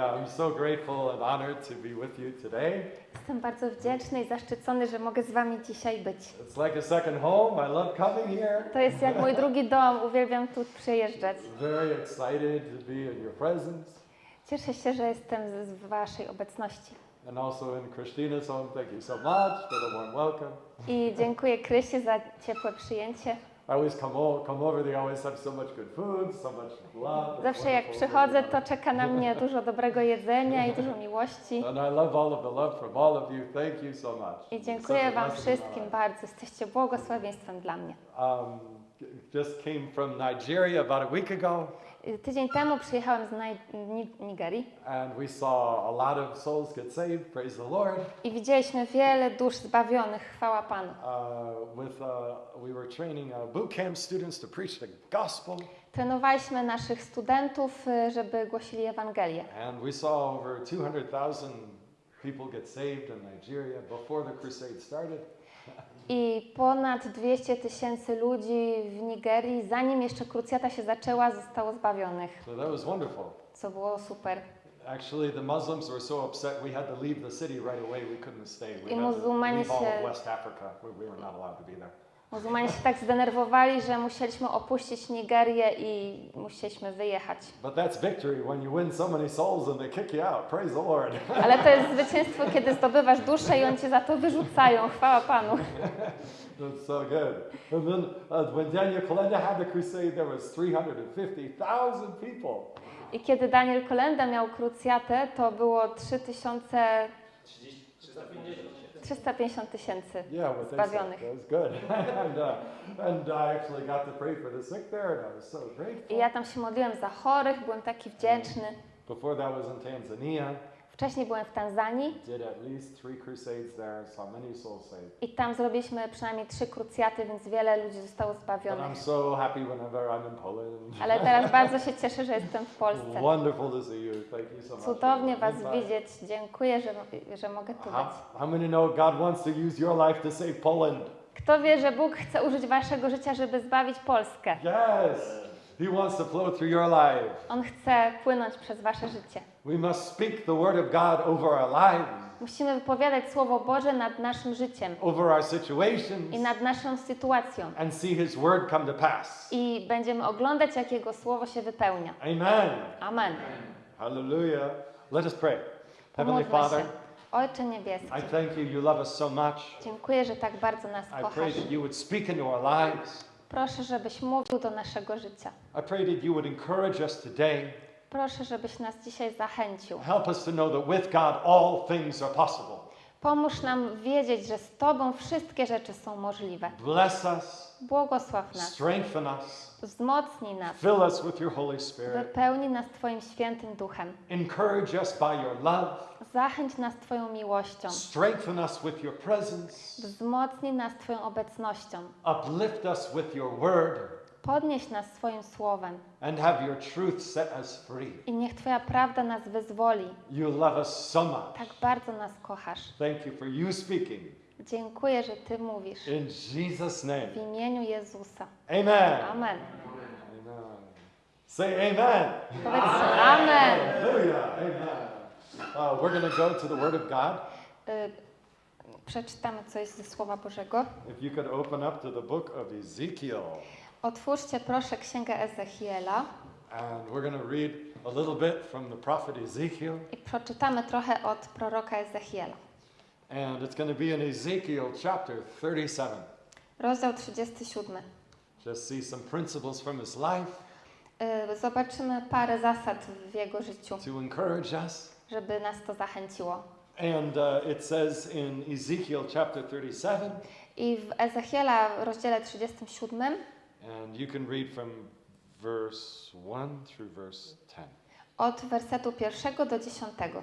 Yeah, I'm so grateful and honored to be with you today. Jestem bardzo wdzięczny i zaszczycony, że mogę z Wami dzisiaj być. It's like a second home. I love coming here. To jest jak mój drugi dom, uwielbiam tu przyjeżdżać. Very excited to be in your presence Cieszę się, że jestem z z Waszej obecności. and also in Christina's home. Thank you so much for the warm welcome. I dziękuję Krysie za ciepłe przyjęcie. I always come, o- come over, they always have so much good food, so much love. It's Zawsze jak przychodzę, to czeka na mnie dużo dobrego jedzenia i dużo miłości. And I love all of the love from all of you. Thank you so much. I dziękuję Wam wszystkim bardzo. Jesteście błogosławieństwem dla mnie. Um, just came from Nigeria about a week ago, Tydzień temu przyjechałem z Nigerii and we saw a lot of souls get saved. Praise the Lord. i widzieliśmy wiele dusz zbawionych. Chwała Panu. Uh, with uh, we were training uh, boot camp students to preach the gospel, Trenowaliśmy naszych studentów, y, żeby głosili Ewangelię. and we saw over 200,000 people get saved in Nigeria before the crusade started. I ponad 200 tysięcy ludzi w Nigerii, zanim jeszcze krucjata się zaczęła, zostało zbawionych, So that was wonderful. co było super. Actually, the Muslims were so upset we had to leave the city right away. We couldn't stay. We I had to leave all of West Africa. We, we were not allowed to be there. Muzułmanie się tak zdenerwowali, że musieliśmy opuścić Nigerię i musieliśmy wyjechać. But that's victory when you win so many souls and they kick you out. Praise the Lord. Ale to jest zwycięstwo, kiedy zdobywasz duszę i oni cię za to wyrzucają. Chwała Panu. That's so good. And then uh, when Daniel Kolenda had the crusade, there was 350,000 people. I kiedy Daniel Kolenda miał krucjatę, to było 3000... 350 tysięcy Yeah, what they said. zbawionych. That was good. and, uh, and I actually got to pray for the sick there, and I was so grateful. I ja tam się modliłem za chorych, byłem taki wdzięczny. Before that was in Tanzania. Wcześniej byłem w Tanzanii Did at least three crusades there, saw many souls saved. i tam zrobiliśmy przynajmniej trzy krucjaty, więc wiele ludzi zostało I'm zbawionych. so happy whenever I'm in Poland. Ale teraz bardzo się cieszę, że jestem w Polsce. Wonderful to see you. Thank you so much. Cudownie Was widzieć. Dziękuję, że, że mogę tu How, być. how many know God wants to use your life to save Poland? Kto wie, że Bóg chce użyć Waszego życia, żeby zbawić Polskę? Yes. He wants to flow through your life. On chce płynąć przez Wasze życie. We must speak the word of God over our lives, Musimy wypowiadać Słowo Boże nad naszym życiem over our situations, i nad naszą sytuacją. and see His word come to pass. I będziemy oglądać, jak Jego Słowo się wypełnia. Amen. Amen. Hallelujah. Let us pray. Heavenly Father. Ojcze Niebieski, I thank you. You love us so much. dziękuję, że tak bardzo nas I pray kochasz. that you would speak into our lives. Proszę, żebyś mówił do naszego życia. I pray that you would encourage us today. Proszę, żebyś nas dzisiaj zachęcił. Help us to know that with God all things are possible. Pomóż nam wiedzieć, że z Tobą wszystkie rzeczy są możliwe. Bless us, Błogosław nas, strengthen us, wzmocnij nas, fill us with your Holy Spirit. wypełnij nas Twoim świętym duchem. Encourage us by your love. Zachęć nas Twoją miłością. Strengthen us with your presence. Wzmocnij nas Twoją obecnością. Uplift us with your word. Podnieś nas swoim słowem. And have your truth set us free. I niech Twoja prawda nas wyzwoli. You love us so much. Tak bardzo nas kochasz. Thank you for you speaking. Dziękuję, że Ty mówisz. In Jesus' name. W imieniu Jezusa. Amen. Amen. Amen. Say amen. Powiedz Amen. Hallelujah. Amen. Uh, we're going to go to the Word of God. Y, przeczytamy coś ze Słowa Bożego. If you could open up to the book of Ezekiel. Otwórzcie proszę Księgę Ezechiela And we're going to read a little bit from the prophet Ezekiel. i przeczytamy trochę od proroka Ezechiela. And it's going to be in Ezekiel chapter 37. Rozdział 37. Just see some principles from his life Y, Zobaczymy parę zasad w jego życiu, to encourage us. żeby nas to zachęciło. And uh, it says in Ezekiel chapter 37, I w Ezechiela rozdziale 37 and you can read from verse 1 through verse 10. od wersetu pierwszego do dziesiątego.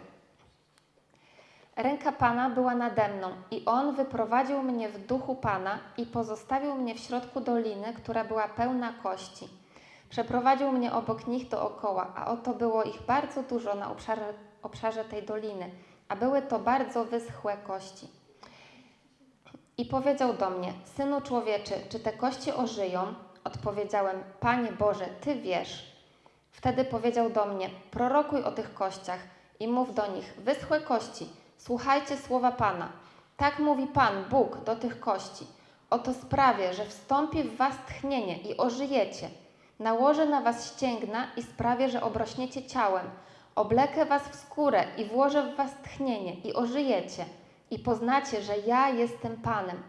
Ręka Pana była nade mną i On wyprowadził mnie w duchu Pana i pozostawił mnie w środku doliny, która była pełna kości. Przeprowadził mnie obok nich dookoła, a oto było ich bardzo dużo na obszarze, obszarze tej doliny, a były to bardzo wyschłe kości. I powiedział do mnie, Synu człowieczy, czy te kości ożyją? Odpowiedziałem, Panie Boże, Ty wiesz. Wtedy powiedział do mnie, prorokuj o tych kościach i mów do nich: Wyschłe kości, słuchajcie słowa Pana. Tak mówi Pan, Bóg, do tych kości. Oto sprawię, że wstąpi w was tchnienie i ożyjecie. Nałożę na was ścięgna i sprawię, że obrośniecie ciałem. Oblekę was w skórę i włożę w was tchnienie i ożyjecie. I poznacie, że ja jestem Panem.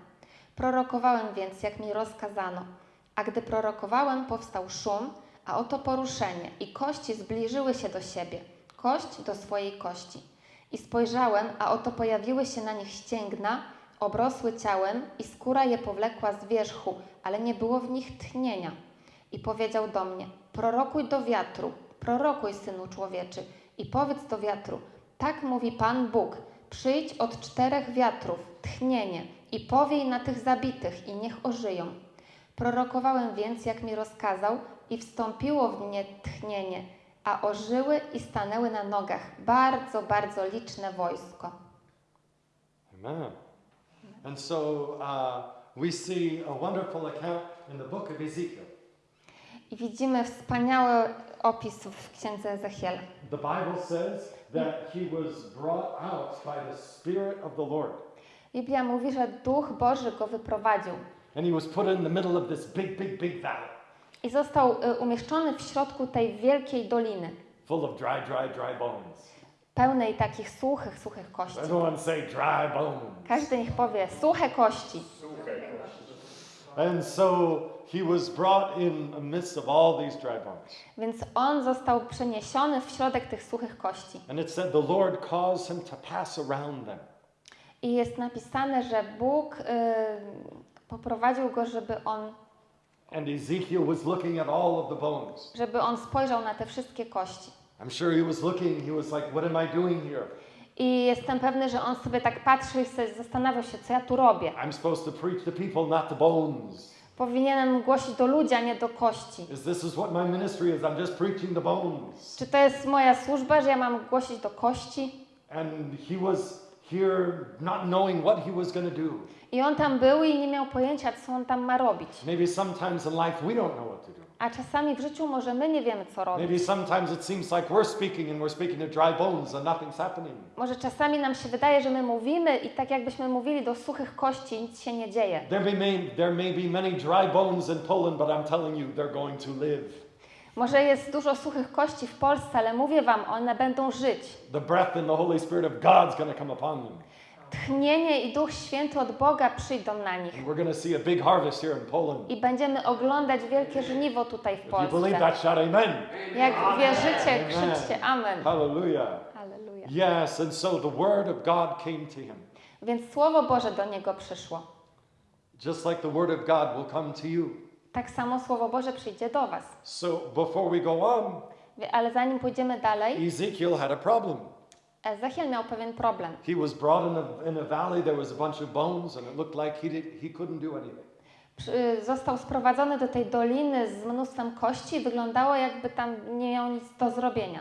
Prorokowałem więc, jak mi rozkazano. A gdy prorokowałem, powstał szum, a oto poruszenie, i kości zbliżyły się do siebie, kość do swojej kości. I spojrzałem, a oto pojawiły się na nich ścięgna, obrosły ciałem, i skóra je powlekła z wierzchu, ale nie było w nich tchnienia. I powiedział do mnie: Prorokuj do wiatru, prorokuj, synu człowieczy, i powiedz do wiatru: Tak mówi Pan Bóg: Przyjdź od czterech wiatrów, tchnienie, i powiej na tych zabitych, i niech ożyją. Prorokowałem więc, jak mi rozkazał, i wstąpiło w mnie tchnienie, a ożyły i stanęły na nogach bardzo, bardzo liczne wojsko. Amen. And so uh, we see a wonderful account in the book of Ezekiel. I widzimy wspaniały opis w księdze Ezechiela. The Bible says that he was brought out by the Spirit of the Lord. Biblia mówi, że Duch Boży go wyprowadził And he was put in the middle of this big, big, big valley i został y, umieszczony w środku tej wielkiej doliny, full of dry, dry, dry bones. pełnej takich suchych, suchych kości. Everyone say dry bones. Każdy niech powie suche kości. And so he was brought in the midst of all these dry bones. Więc on został przeniesiony w środek tych suchych kości. And it said the Lord caused him to pass around them. I jest napisane, że Bóg y, poprowadził go, żeby on, And Ezekiel was looking at all of the bones. żeby on spojrzał na te wszystkie kości. I'm sure he was looking, he was like, What am I doing here? I jestem pewny, że on sobie tak patrzył i sobie zastanawiał się, co ja tu robię. I'm supposed to preach to people, not to bones. Powinienem głosić do ludzi, a nie do kości. Is this is what my ministry is? I'm just preaching to bones. Czy to jest moja służba, że ja mam głosić do kości? And he was here not knowing what he was going to do. I on tam był i nie miał pojęcia, co on tam ma robić. Maybe sometimes in life we don't know what to do. A czasami w życiu może my nie wiemy, co robić. Maybe sometimes it seems like we're speaking and we're speaking to dry bones and nothing's happening. Może czasami nam się wydaje, że my mówimy i tak jakbyśmy mówili do suchych kości i nic się nie dzieje. There may, there may be many dry bones in Poland, but I'm telling you, they're going to live. Może jest dużo suchych kości w Polsce, ale mówię wam, one będą żyć. The breath and the Holy Spirit of God's going to come upon them. Tchnienie i Duch Święty od Boga przyjdą na nich. And we're going to see a big harvest here in Poland. I będziemy oglądać wielkie żniwo tutaj w If you believe Polsce. that, shout amen. Jak wierzycie, krzyczcie Amen. Hallelujah. Halleluja. Yes, and so the word of God came to him. Więc Słowo Boże do niego przyszło. Just like the word of God will come to you. Tak samo Słowo Boże przyjdzie do was. So before we go on, Ale zanim pójdziemy dalej, Ezekiel had a problem. Ezechiel miał pewien problem. He was brought in a, in a valley, there was a bunch of bones, and it looked like he, did, he couldn't do anything. Przy- Został sprowadzony do tej doliny z mnóstwem kości i wyglądało jakby tam nie miał nic do zrobienia.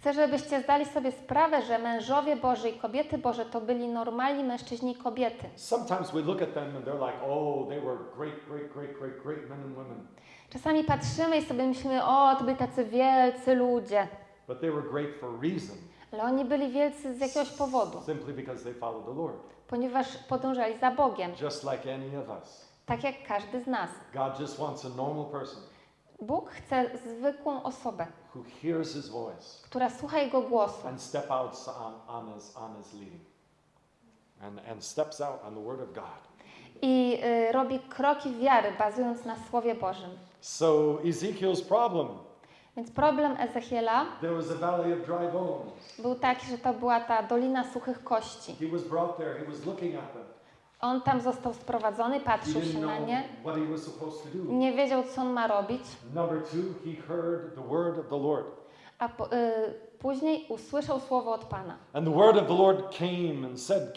Chcę, żebyście zdali sobie sprawę, że mężowie Boży i kobiety Boże to byli normalni mężczyźni i kobiety. Sometimes we look at them and they're like, oh, they were great, great, great, great, great men and women. Czasami patrzymy i sobie myślimy, o, to byli tacy wielcy ludzie. But they were great for a reason, Ale oni byli wielcy z jakiegoś powodu, simply because they followed the Lord, ponieważ podążali za Bogiem, just like any of us. tak jak każdy z nas. God just wants a normal person Bóg chce zwykłą osobę, who hears his voice która słucha Jego głosu and step out on, on, his, on his leading and, and steps out on the word of God. i y, robi kroki wiary, bazując na Słowie Bożym. So Ezekiel's problem, Więc problem Ezechiela there was a valley of dry bones. był taki, że to była ta dolina suchych kości. He was brought there, he was looking at them. On tam został sprowadzony, patrzył się na nie, nie wiedział, co on ma robić, a po, y, później usłyszał słowo od Pana. Said?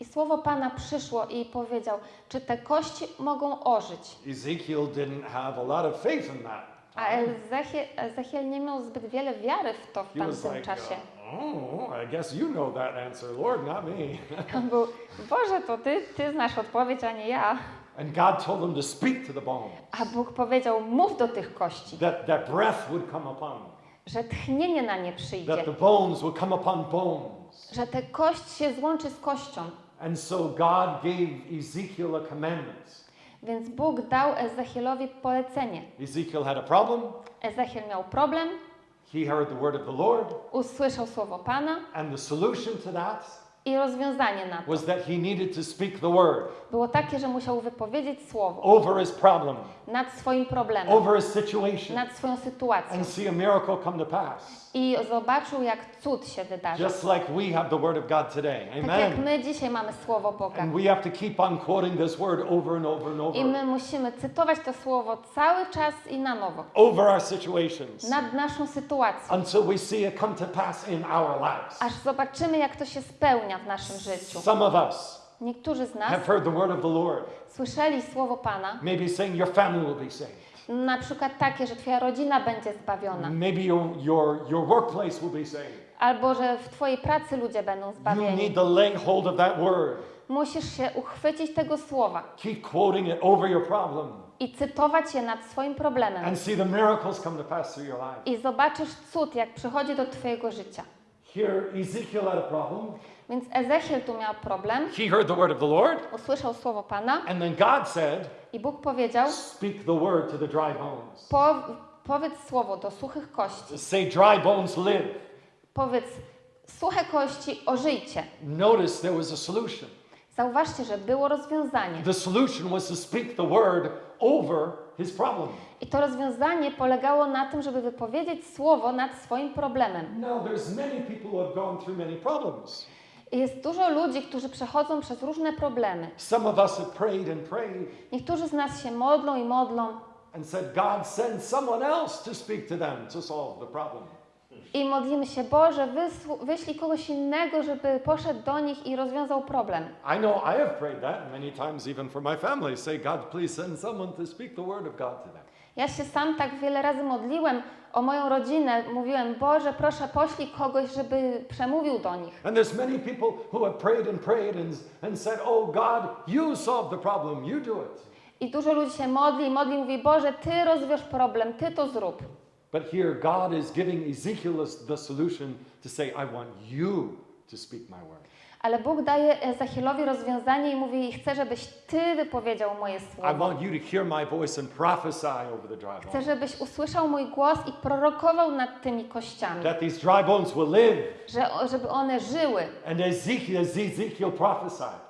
I słowo Pana przyszło i powiedział, czy te kości mogą ożyć? Ezekiel didn't have a lot of faith in that. A Ezechiel, Ezechiel nie miał zbyt wiele wiary w to w tamtym like, czasie. uh, oh, I guess you know that answer, Lord, not me. On był, Boże, to ty, ty znasz odpowiedź, a nie ja. And God told him to speak to the bones, A Bóg powiedział, mów do tych kości, that, that breath would come upon them, że tchnienie na nie przyjdzie, that the bones would come upon bones. że ta kość się złączy z kością. And so God gave Ezekiel a commandment. Więc Bóg dał Ezechielowi polecenie. Ezekiel had a problem. Ezechiel miał problem, He heard the word of the Lord. usłyszał słowo Pana And the solution to that i rozwiązanie na to was that he needed to speak the word było takie, że musiał wypowiedzieć słowo over his problem, nad swoim problemem, over his situation, nad swoją sytuacją and see a miracle come to pass. i zobaczył, jak cud się wydarzy. Just like we have the word of God today. Tak jak Amen. my dzisiaj mamy słowo Boga. And we have to keep on quoting this word over and over and I over my musimy cytować to słowo cały czas i na nowo, over our situations nad naszą sytuacją, until we see it come to pass in our lives. aż zobaczymy, jak to się spełnia w naszym życiu. Some of us Niektórzy z nas have heard the word of the Lord, słyszeli słowo Pana, maybe saying your family will be saved. na przykład takie, że Twoja rodzina będzie zbawiona, Maybe your, your, your workplace will be saved. albo że w Twojej pracy ludzie będą You zbawieni. need to lay hold of that word. Musisz się uchwycić tego słowa Keep quoting it over your problem i cytować je nad swoim problemem. and see the miracles come to pass through your life. I zobaczysz cud, jak przychodzi do Twojego życia. Here, Ezekiel had a problem. Więc Ezechiel tu miał problem, He heard the word of the Lord, usłyszał słowo Pana and then God said, i Bóg powiedział, Speak the word to the dry bones. po, powiedz słowo do suchych kości. Say, Dry bones live. Powiedz, suche kości, ożyjcie. Notice there was a solution. Zauważcie, że było rozwiązanie. The solution was to speak the word over his problem. I to rozwiązanie polegało na tym, żeby wypowiedzieć słowo nad swoim problemem. Now, there's many people who have gone through many problems. Jest dużo ludzi, którzy przechodzą przez różne problemy. Some of us have prayed and prayed Niektórzy z nas się modlą i modlą and said, God, send someone else to speak to them to solve the problem. i modlimy się, Boże, wysł- wyślij kogoś innego, żeby poszedł do nich i rozwiązał problem. I know I have prayed that many times, even for my family. Say, God, please send someone to speak the word of God to them. Ja się sam tak wiele razy modliłem o moją rodzinę. Mówiłem, Boże, proszę poślij kogoś, żeby przemówił do nich. And there's many people who have prayed and prayed and, and said, Oh, God, you solve the problem, you do it. I dużo ludzi się modli modli, mówi, Boże, Ty rozwiąż problem, Ty to zrób. But here, God is giving Ezekiel the solution to say, I want you to speak my word. Ale Bóg daje Ezechielowi rozwiązanie i mówi, chcę, żebyś Ty wypowiedział moje słowo. Chcę, żebyś usłyszał mój głos i prorokował nad tymi kościami, That these dry bones will live. że, żeby one żyły. And Ezekiel, Ezekiel prophesied.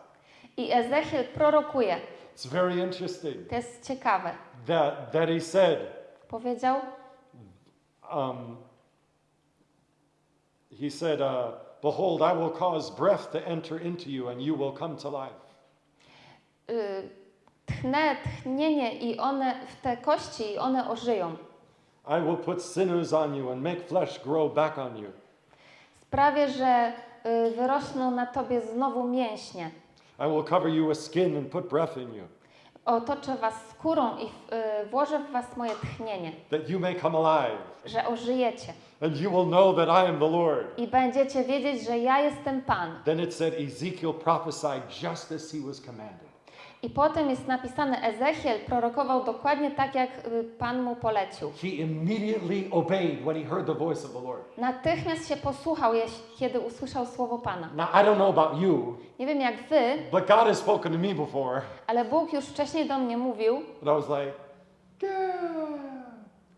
I Ezechiel prorokuje. It's very interesting To jest ciekawe. that, that he said, Powiedział, um, he said, uh, Behold, I will cause breath to enter into you, and you will come to life. y, tchnę, tchnienie i one w te kości i one ożyją. I will put sinews on you and make flesh grow back on you. Sprawię, że y, wyrosną na tobie znowu mięśnie. I will cover you with skin and put breath in you, Otoczę was skórą i y, włożę w was moje tchnienie, that you may come alive, że ożyjecie. And you will know that I am the Lord. I będziecie wiedzieć, że ja jestem Pan. Then it said Ezekiel prophesied just as he was commanded. I potem jest napisane, Ezechiel prorokował dokładnie tak, jak y, Pan mu polecił. He immediately obeyed when he heard the voice of the Lord. Natychmiast się posłuchał, kiedy usłyszał słowo Pana. Now, I don't know about you, Nie wiem jak wy, but God has spoken to me before, ale Bóg już wcześniej do mnie mówił, and I was like, yeah.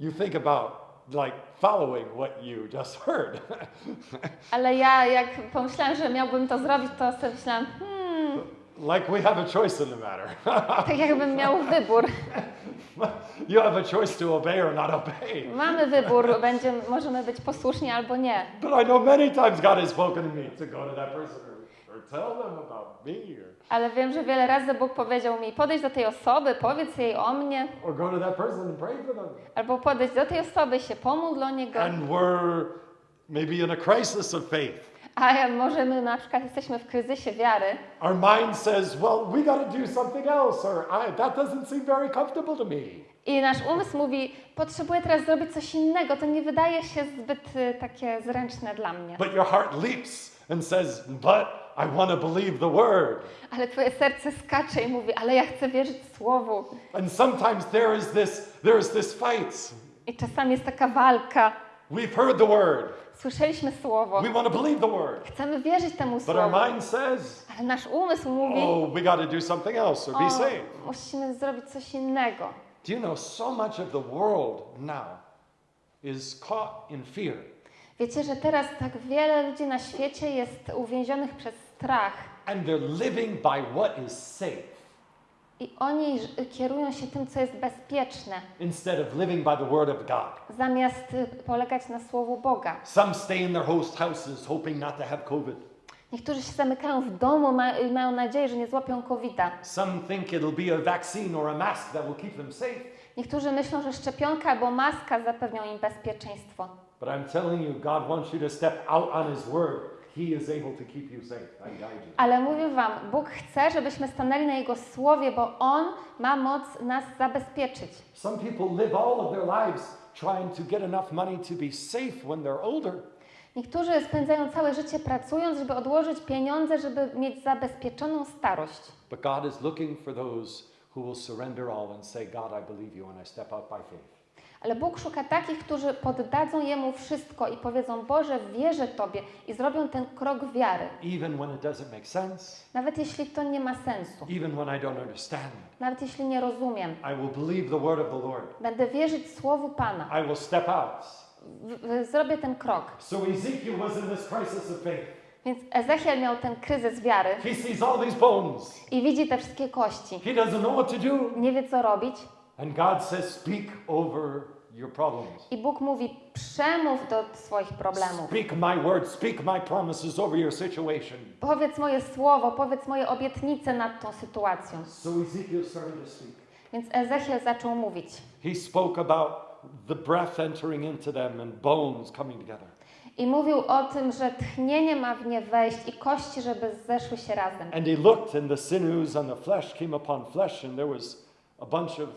You think about like following what you just heard. ale ja jak pomyślałam, że miałbym to zrobić, to sobie myślałam, hmm, like we have a choice in the matter. tak jakbym miał wybór. you have a choice to obey or not obey. Mamy wybór, będzie, możemy być posłuszni albo nie. But I know many times God has spoken to me to go to that person Ale wiem, że wiele razy Bóg powiedział mi, podejdź do tej osoby, powiedz jej o mnie, or go to that person and pray for them. albo podejdź do tej osoby, się pomódl o niego. And we're maybe in a crisis of faith. A może my na przykład jesteśmy w kryzysie wiary Our mind says, well, we got to do something else, or I, that doesn't seem very comfortable to me. i nasz umysł mówi, potrzebuję teraz zrobić coś innego, to nie wydaje się zbyt y, takie zręczne dla mnie. But your heart leaps and says, but I want to believe the word. Ale twoje serce skacze i mówi, ale ja chcę wierzyć Słowu. And sometimes there is this there is this fight. I czasami jest taka walka. We've heard the word. Słyszeliśmy Słowo. We want to believe the word. Chcemy wierzyć temu But our Słowu. mind says, Ale nasz umysł mówi, oh, we got to do something else or be saved. musimy zrobić coś innego. Do you know so much of the world now is caught in fear? Wiecie, że teraz tak wiele ludzi na świecie jest uwięzionych przez strach And they're living by what is safe i oni kierują się tym, co jest bezpieczne, instead of living by the word of God. zamiast y, polegać na Słowu Boga. Some stay in their host houses hoping not to have COVID. Niektórzy się zamykają w domu ma, i mają nadzieję, że nie złapią COVID-a. Some think it'll be a vaccine or a mask that will keep them safe. Niektórzy myślą, że szczepionka albo maska zapewnią im bezpieczeństwo. But I'm telling you, God wants you to step out on His word. He is able to keep you safe. I guide you. Ale mówię Wam, Bóg chce, żebyśmy stanęli na Jego słowie, bo On ma moc nas zabezpieczyć. Some people live all of their lives trying to get enough money to be safe when they're older. Niektórzy spędzają całe życie pracując, żeby odłożyć pieniądze, żeby mieć zabezpieczoną starość. But God is looking for those who will surrender all and say, God, I believe you, and I step out by faith. Ale Bóg szuka takich, którzy poddadzą Jemu wszystko i powiedzą: Boże, wierzę Tobie i zrobią ten krok wiary. Sense, Nawet jeśli to nie ma sensu, even when I don't understand, nawet jeśli nie rozumiem, będę wierzyć Słowu Pana. I will step out. W, w, zrobię ten krok. So Ezekiel was in this crisis of faith. Więc Ezechiel miał ten kryzys wiary He sees all these bones. i widzi te wszystkie kości. He doesn't know what to do. Nie wie, co robić. And God says, Speak over your problems. I Bóg mówi: Przemów do swoich problemów. Speak my word, speak my promises over your situation. Powiedz moje słowo, powiedz moje obietnice nad tą sytuacją. So Ezekiel started to speak. Więc Ezechiel zaczął mówić. He spoke about the breath entering into them and bones coming together. I mówił o tym, że tchnienie ma w nie wejść i kości, żeby zeszły się razem. And he looked, and the sinews and the flesh came upon flesh, and there was a bunch of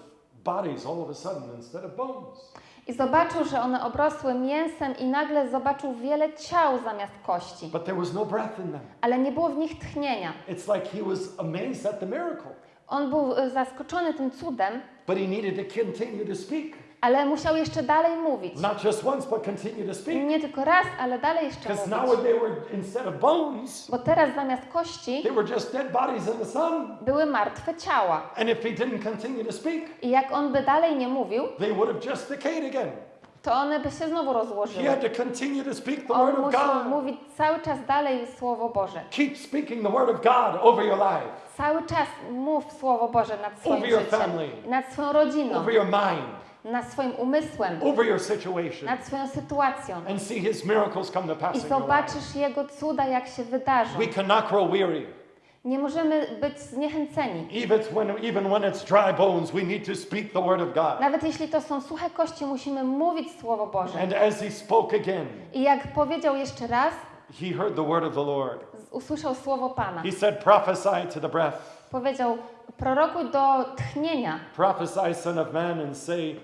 bodies all of a sudden instead of bones. I zobaczył, że one obrosły mięsem i nagle zobaczył wiele ciał zamiast kości. But there was no breath in them. Ale nie było w nich tchnienia. It's like he was amazed at the miracle, On był y, zaskoczony tym cudem, but he needed to continue to speak. ale musiał jeszcze dalej mówić. Not just once, but continue to speak. Nie tylko raz, ale dalej jeszcze Because now mówić. they were, instead of bones, Bo teraz zamiast kości they were just dead bodies in the sun. były martwe ciała. And if he didn't continue to speak, I jak on by dalej nie mówił, they would have just decayed again. to one by się znowu He rozłożyły. had to continue to speak the On word of musiał mówić cały czas dalej Słowo Boże. Keep speaking the word of God over your life, Cały czas mów Słowo Boże nad swoim Over your życiem, family. nad swoją rodziną, over your mind, nad swoim umysłem, over your situation, nad swoją sytuacją. and see his miracles come to I pass in your life. zobaczysz Jego cuda, jak się wydarzą. We cannot grow weary. Nie możemy być zniechęceni. Even when, even when it's dry bones, we need to speak the word of God. Nawet jeśli to są suche kości, musimy mówić Słowo Boże. And as he spoke again, I jak powiedział jeszcze raz, he heard the word of the Lord. Usłyszał Słowo Pana. He said, Prophesy to the breath. Powiedział, prorokuj do tchnienia. Prophesy, son of man, and say,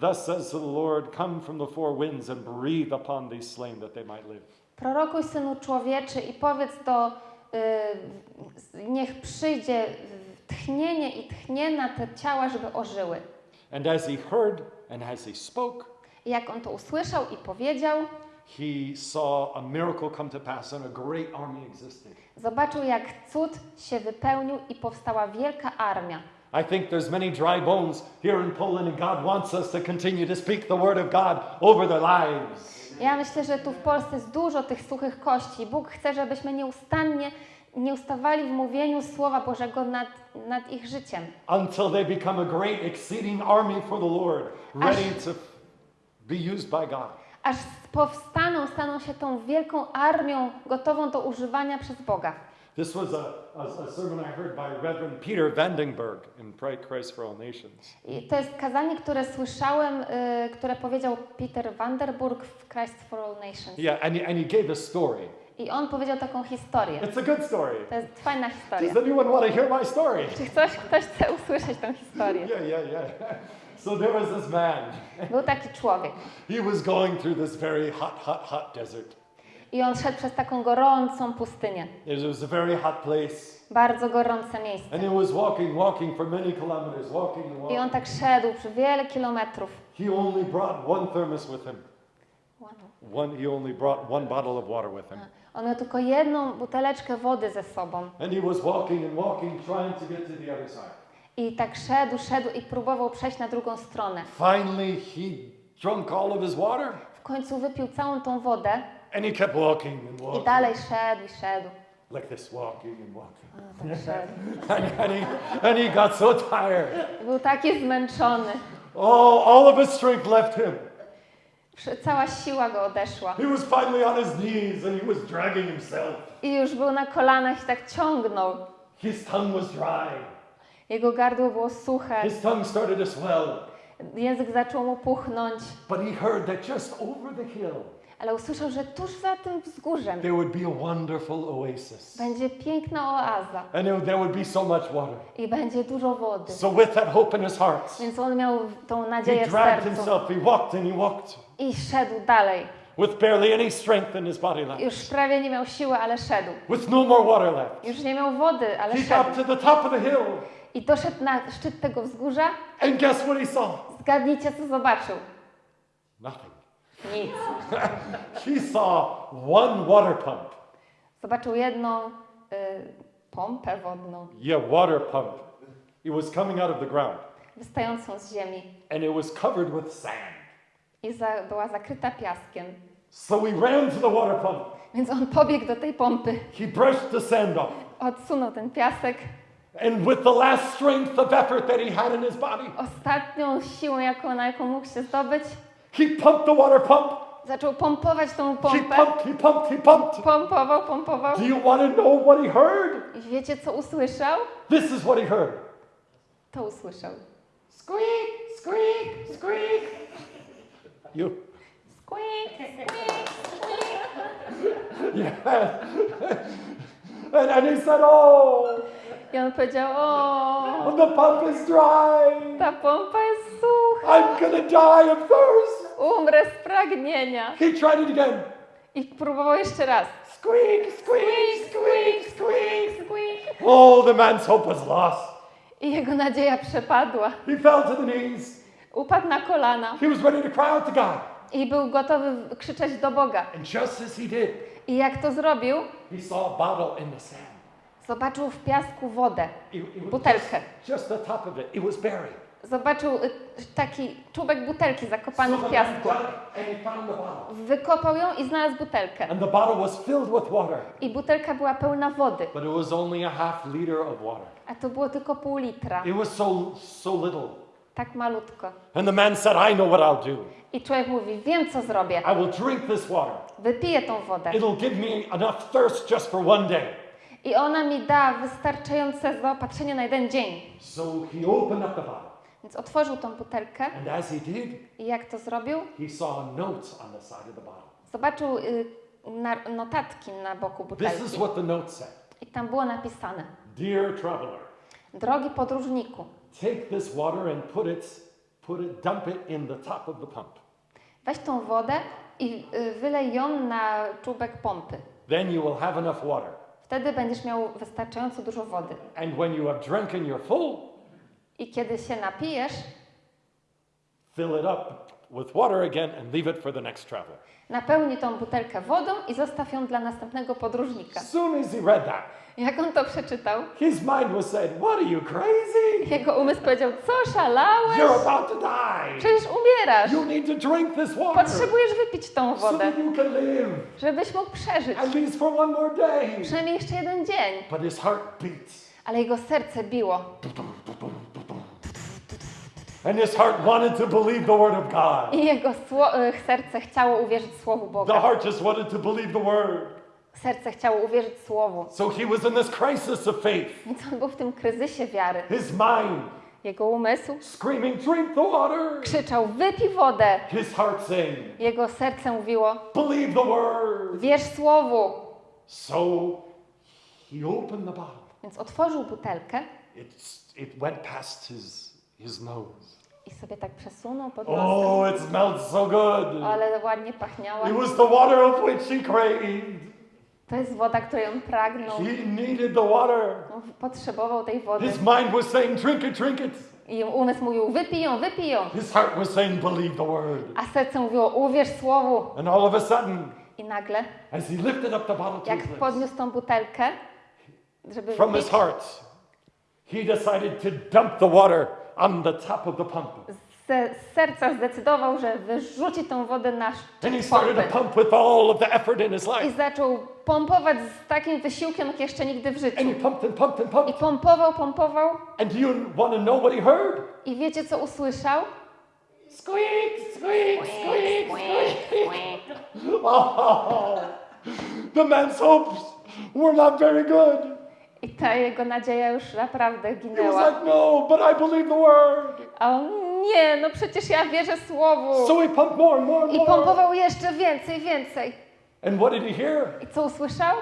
Thus says the Lord, come from the four winds and breathe upon these slain that they might live. Prorokuj, Synu Człowieczy, i powiedz do, y, niech przyjdzie tchnienie i tchnie na te ciała, żeby ożyły. And as he heard and as he spoke, jak on to usłyszał i powiedział, he saw a miracle come to pass and a great army existed. zobaczył, jak cud się wypełnił i powstała wielka armia. I think there's many dry bones here in Poland, and God wants us to continue to speak the word of God over their lives. Ja myślę, że tu w Polsce jest dużo tych suchych kości. Bóg chce, żebyśmy nieustannie nie ustawali w mówieniu Słowa Bożego nad, nad ich życiem. Until they become a great, exceeding army for the Lord, ready to be used by God. Aż powstaną, staną się tą wielką armią gotową do używania przez Boga. This was a, a, a sermon I heard by Reverend Peter Vandenberg in Pray Christ for All Nations. I to jest kazanie, które słyszałem, y, które powiedział Peter Vanderburg w Christ for All Nations. Yeah, and he, and he gave a story. I on powiedział taką historię. It's a good story. To jest fajna historia. Does anyone want to hear my story? Czy ktoś, ktoś chce usłyszeć tę historię? Yeah, yeah, yeah. So there was this man. Był taki człowiek He was going through this very hot, hot, hot desert. I on szedł przez taką gorącą pustynię. It was a very hot place. Bardzo gorące miejsce. And he was walking, walking for many kilometers, walking and I walking. on tak szedł przez wiele kilometrów. He only brought one thermos with him. One, he only brought one bottle of water with him. On miał tylko jedną buteleczkę wody ze sobą. And he was walking and walking, trying to get to the other side. I tak szedł, szedł i próbował przejść na drugą stronę. Finally, he drunk all of his water W końcu wypił całą tą wodę and he kept walking and i walking. dalej szedł i szedł. Like this, walking and walking. A, tak szedł. And, and, he, and he got so tired. Był taki zmęczony. Oh, all of his strength left him. Cała siła go odeszła. He was finally on his knees and he was dragging himself. I już był na kolanach i tak ciągnął. His tongue was dry. Jego gardło było suche. His tongue started to swell. Język zaczął mu puchnąć. But he heard that just over the hill, Ale usłyszał, że tuż za tym wzgórzem there would be a wonderful oasis. będzie piękna oaza And there there would be so much water. i będzie dużo wody. So, with that hope in his heart, Więc on miał tą he nadzieję w dragged sercu himself. He walked and he walked i szedł dalej. with barely any strength in his body left, Już prawie nie miał siły, ale szedł. with no more water left. Już nie miał wody, ale He szedł. to the top of the hill, I doszedł na szczyt tego wzgórza. and guess what he saw? Zgadnijcie, co zobaczył. Nothing. Nic. He saw one water pump. Zobaczył jedną y, pompę wodną Yeah, water pump. It was coming out of the ground, wystającą z ziemi and it was covered with sand. i za, była zakryta piaskiem. So he ran to the water pump. Więc on pobiegł do tej pompy, He brushed the sand off. odsunął ten piasek. And with the last strength of effort that he had in his body, Ostatnią siłą, jaką, na jaką mógł się zdobyć, he pumped the water pump. zaczął pompować tą He pompę. pumped, he pumped, he pumped. Pompował, pompował. Do you want to know what he heard? I wiecie, co usłyszał? This is what he heard. To usłyszał. Squeak, squeak, squeak. You, Squeak, squeak, squeak. yeah. and, and he said, Oh, I on powiedział, o, the pump is dry. ta pompa jest sucha. I'm to die of thirst. Umrę z pragnienia. He tried it again. I próbował jeszcze raz. Squeak, squeak, squeak, squeak. Squeak. Oh, the man's hope was lost. I jego nadzieja przepadła. He fell to the knees. Upadł na kolana He was ready to cry out to God. i był gotowy krzyczeć do Boga. And just as he did, I jak to zrobił? he saw a bottle in the sand. Zobaczył w piasku wodę. Butelkę. Just, just the top of it. It was buried. Zobaczył y, taki czubek butelki zakopany w piasku. Wykopał ją i znalazł butelkę. And the bottle was filled with water. I butelka była pełna wody, But it was only a half liter of water. a to było tylko pół litra. It was so so little. Tak malutko. And the man said, I know what I'll do. I człowiek mówi, wiem co zrobię. I will drink this water. Wypiję tą wodę. It'll give me enough thirst just for one day. I ona mi da wystarczające zaopatrzenie na jeden dzień. So he opened up the bottle. Więc otworzył tą butelkę And as he did, i jak to zrobił? he saw notes on the side of the bottle. Zobaczył y, na, notatki na boku This is butelki. what the note said. I tam było napisane: Dear traveler, Drogi podróżniku, take this water and put it, put it, dump it in the top of the pump. weź tą wodę i y, wylej ją na czubek pompy. Then you will have enough water. Wtedy będziesz miał wystarczająco dużo wody. And when you have drunken your full, I kiedy się napijesz, fill it up with water again and leave it for the next traveler. napełnij tą butelkę wodą i zostaw ją dla następnego podróżnika. Soon as he read that, Jak on to przeczytał, his mind was said, What are you crazy? jego umysł powiedział: Co szalałeś? You're about to die. Przecież umierasz. You need to drink this water Potrzebujesz wypić tą so wodę, that you can live żebyś mógł przeżyć. at least for one more day. Przynajmniej jeszcze jeden dzień. But his heart beats. Ale jego serce biło. And his heart wanted to believe the word of God. I jego y, serce chciało uwierzyć Słowu The Boga. heart just wanted to believe the word. Serce chciało uwierzyć Słowu. So he was in this crisis of faith. Więc on był w tym kryzysie wiary. His mind Jego umysł screaming, Drink the water. krzyczał: Wypij wodę. His heart saying, Jego serce mówiło: Believe the word. Wierz Słowu. So he opened the bottle. Więc otworzył butelkę It's, it went past his, his nose. I sobie tak przesunął pod nosem. Oh, it smelled so good. Ale ładnie pachniała. It was the water of which he craved. To jest woda, której on pragnął. He needed the water. On potrzebował tej wody. His mind was saying, drink it, drink it. I umysł mówił, wypij ją, wypij ją. His heart was saying, believe the word. A serce mówiło, uwierz słowu. And all of a sudden, I nagle, as he lifted up the bottle to jak his podniósł tą butelkę, żeby from his wypić, heart, he decided to dump the water on the top of the pump. Z, z serca zdecydował, że wyrzuci tą wodę na his I zaczął pompować z takim wysiłkiem, jak jeszcze nigdy w życiu. And he pumped and pumped and I pompował, pompował. And do you want to know what he heard? I wiecie, co usłyszał? Squeak, squeak, squeak, squeak. Oh, the man's hopes were not very good. I ta jego nadzieja już naprawdę He was ginęła. like, no, but I believe the word. A on, nie, no przecież ja wierzę słowu. So he pumped more and more and I more. pompował jeszcze więcej, więcej. And what did he hear? I co usłyszał?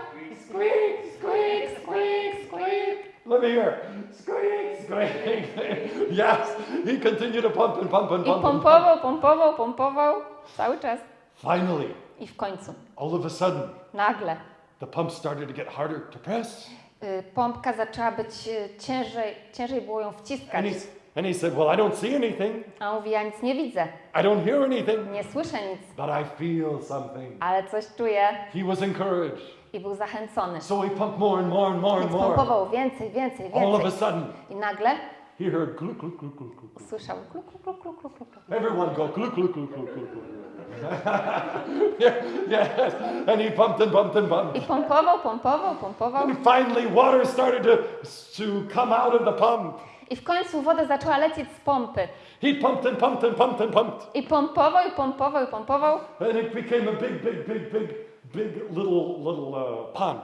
Squeak, squeak, squeak, squeak. Let me hear. Squeak, squeak. yes, he continued to pump and pump and I pump. and pump. pompował, pompował, pompował. Cały czas. Finally, I w końcu, all of a sudden, nagle, the pump started to get harder to press. y, pompka zaczęła być y, ciężej, ciężej było ją wciskać. And he, said, Well, I don't see anything. A on mówi, ja nic nie widzę, I don't hear anything. nie słyszę nic, But I feel something. ale coś czuję He was encouraged. i był zachęcony. So he pumped more and more and more and more. pompował więcej, więcej, All of a sudden, I nagle he heard gluk, gluk, gluk, gluk, gluk. gluk. usłyszał kluk, kluk, kluk, kluk, kluk. Everyone go gluk, gluk, gluk, gluk, gluk, gluk. yeah, yes. And he pumped and pumped and I pumped. pompował, pompował, pompował. And finally, water started to, to come out of the pump. I w końcu woda zaczęła lecieć z pompy. He pumped and pumped and pumped and pumped. I pompował, i pompował, i pompował. And it became a big, big, big, big, big little, little uh, pond.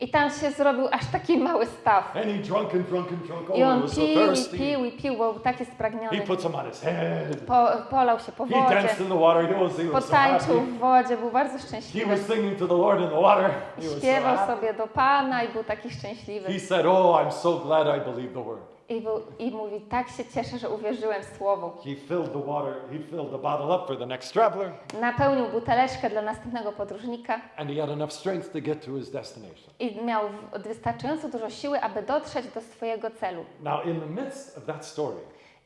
I tam się zrobił aż taki mały staw. And he drunk and drunk and drunk. Oh, I he on was so pił, i pił, i pił, był taki He spragniony. put some on his head. Po, polał się po He wodzie, danced in the water. He was, he was so potańczył happy. w wodzie, był bardzo He szczęśliwy. was singing to the Lord in the water. He so Śpiewał happy. sobie do Pana i był taki szczęśliwy. He said, Oh, I'm so glad I believed the word. I, był, I mówi, tak się cieszę, że uwierzyłem w Słowo. He filled the water, he filled the bottle up for the next traveler, Napełnił buteleczkę dla następnego podróżnika and he had enough strength to get to his destination. i miał wystarczająco dużo siły, aby dotrzeć do swojego celu. Now, in the midst of that story,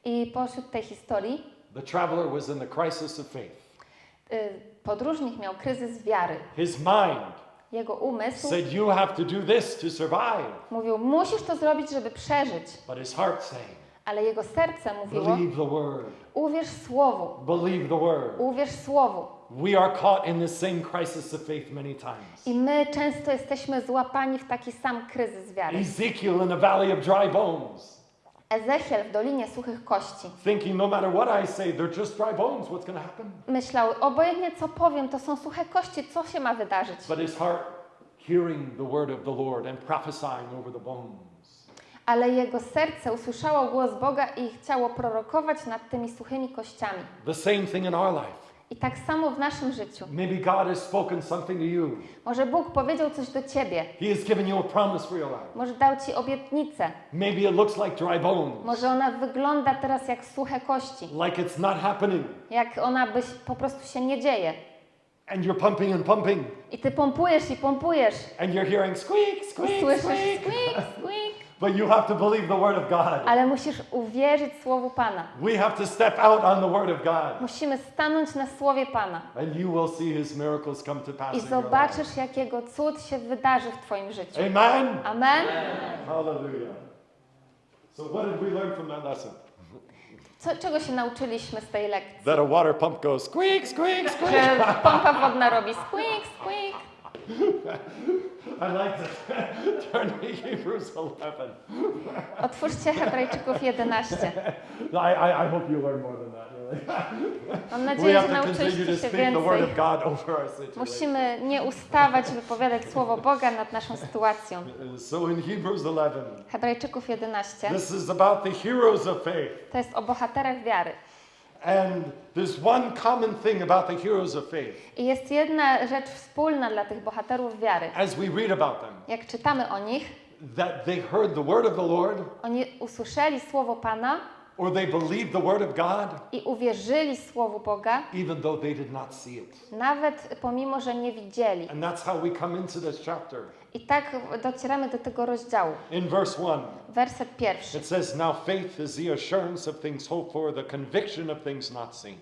I pośród tej historii the traveler was in the crisis of faith. y, podróżnik miał kryzys wiary. His mind Jego umysł said, You have to do this to survive. mówił, musisz to zrobić, żeby przeżyć. But his heart saying, Ale jego serce mówiło, Believe the word. uwierz Słowu, Believe the word. uwierz Słowu. We are caught in the same crisis of faith many times. I my często jesteśmy złapani w taki sam kryzys wiary. Ezekiel in the valley of dry bones, Ezechiel w Dolinie Suchych Kości thinking no matter what I say, they're just dry bones. What's going to happen? myślał, obojętnie co powiem, to są suche kości, co się ma wydarzyć? But his heart hearing the word of the Lord and prophesying over the bones. Ale jego serce usłyszało głos Boga i chciało prorokować nad tymi suchymi kościami. The same thing in our life. I tak samo w naszym życiu. Maybe God has spoken something to you. Może Bóg powiedział coś do ciebie, He has given you a promise for your life. może dał ci obietnicę, Maybe it looks like dry bones, może ona wygląda teraz jak suche kości, like it's not happening, jak ona byś po prostu się nie dzieje. and you're pumping and pumping, I ty pompujesz i pompujesz and you're hearing squeak, i squeak, słyszysz squeak. squeak, squeak, But you have to believe the word of God. ale musisz uwierzyć Słowu Pana. We have to step out on the word of God, Musimy stanąć na Słowie Pana and you will see His miracles come to pass. i zobaczysz, jak Jego cud się wydarzy w Twoim życiu. Amen. Amen? Hallelujah. So, what did we learn from that lesson? Co, czego się nauczyliśmy z tej lekcji? That a water pump goes squeak, squeak, squeak. Że pompa wodna robi squeak, squeak. I like turn to Hebrews 11. Otwórzcie Hebrajczyków 11. I, I, I hope you learn more than that. Mam nadzieję, że nauczyliście się więcej. Musimy nie ustawać, wypowiadać Słowo Boga nad naszą sytuacją. So in Hebrews 11, Hebrajczyków 11 this is about the heroes of faith. to jest o bohaterach wiary. And there's one common thing about the heroes of faith I jest jedna rzecz wspólna dla tych bohaterów wiary. as we read about them Jak czytamy o nich, that they heard the word of the Lord oni usłyszeli Słowo Pana or they believed the word of God i uwierzyli Słowu Boga, even though they did not see it. nawet pomimo, że nie widzieli. And that's how we come into this chapter. I tak docieramy do tego rozdziału. In verse 1, Werset pierwszy. it says, Now faith is the assurance of things hoped for, the conviction of things not seen.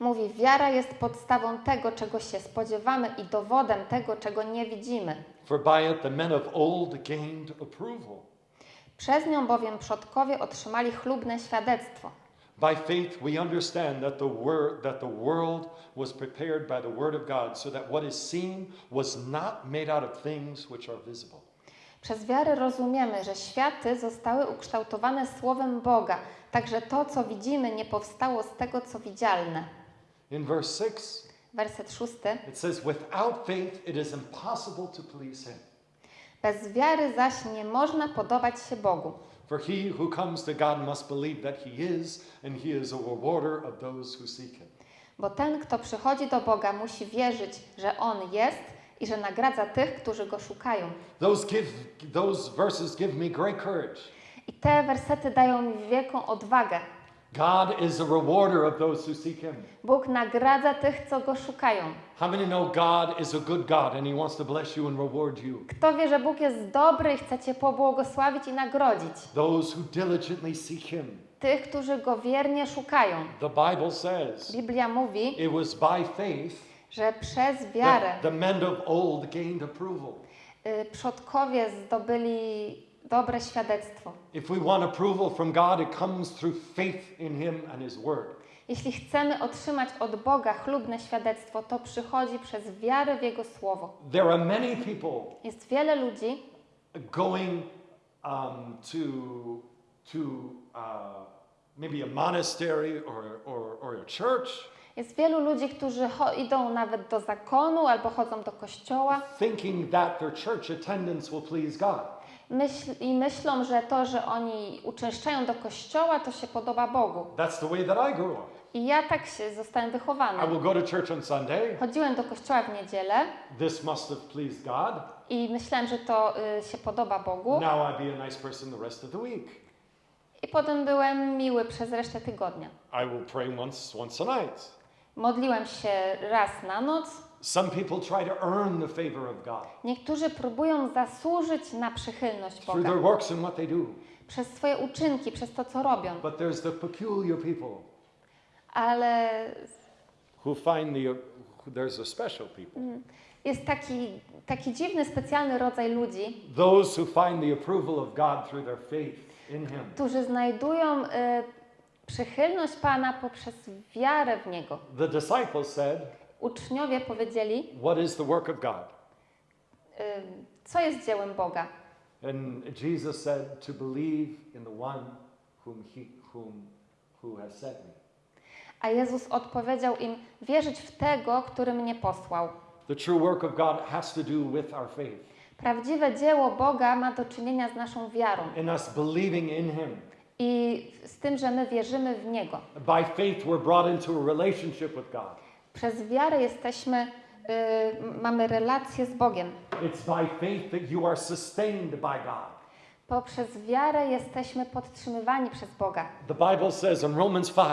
Mówi, wiara jest podstawą tego, czego się spodziewamy i dowodem tego, czego nie widzimy. For by it the men of old gained approval. Przez nią bowiem przodkowie otrzymali chlubne świadectwo. By faith we understand that the, word, that the world was prepared by the word of God, so that what is seen was not made out of things which are visible. Przez wiarę rozumiemy, że światy zostały ukształtowane Słowem Boga, także to, co widzimy, nie powstało z tego, co widzialne. In verse 6, Werset szósty. it says, Without faith it is impossible to please him. Bez wiary zaś nie można podobać się Bogu. For he who comes to God must believe that he is, and he is a rewarder of those who seek him. Bo ten, kto przychodzi do Boga, musi wierzyć, że On jest i że nagradza tych, którzy Go szukają. Those, give, those verses give me great courage. I te wersety dają mi wielką odwagę. God is a rewarder of those who seek him. Bóg nagradza tych, co Go szukają. How many know God is a good God and he wants to bless you and reward you? Kto wie, że Bóg jest dobry i chce Cię pobłogosławić i nagrodzić? Those who diligently seek him. Tych, którzy Go wiernie szukają. The Bible says Biblia mówi, it was by faith że przez wiarę that the men of old gained approval. y, przodkowie zdobyli dobre świadectwo. If we want approval from God, it comes through faith in him and his word. Jeśli chcemy otrzymać od Boga chlubne świadectwo, to przychodzi przez wiarę w Jego Słowo. There are many people Jest wiele ludzi, going um, to, to uh, maybe a monastery or, or, or a church, jest wielu ludzi, którzy idą nawet do zakonu albo chodzą do kościoła thinking that their church attendance will please God. Myśl, i myślą, że to, że oni uczęszczają do kościoła, to się podoba Bogu. That's the way that I grew up. I ja tak się zostałem I wychowana. will go to church on Sunday. Chodziłem do kościoła w niedzielę This must have pleased God. i myślałem, że to y, się podoba Bogu. Now I be a nice person the rest of the week. I potem byłem miły przez resztę tygodnia. I will pray once, once a night. Modliłem się raz na noc. Some people try to earn the favor of God Niektórzy próbują zasłużyć na przychylność through Boga their works and what they do. przez swoje uczynki, przez to, co robią. But there's the peculiar people Ale who find the, there's a special people. jest taki, taki dziwny, specjalny rodzaj ludzi, Those who find the approval of God through their faith in Him. którzy znajdują y, przychylność Pana poprzez wiarę w Niego. The disciples said, Uczniowie powiedzieli, What is the work of God? co jest dziełem Boga. And Jesus said, To believe in the one whom He whom, who has sent me. A Jezus odpowiedział im, wierzyć w tego, który mnie posłał. The true work of God has to do with our faith, Prawdziwe dzieło Boga ma do czynienia z naszą wiarą in us believing in Him. i z tym, że my wierzymy w Niego. By faith, we're brought into a relationship with God. Przez wiarę jesteśmy, y, mamy relację z Bogiem. It's by faith that you are sustained by God. Poprzez wiarę jesteśmy podtrzymywani przez Boga. The Bible says in Romans 5,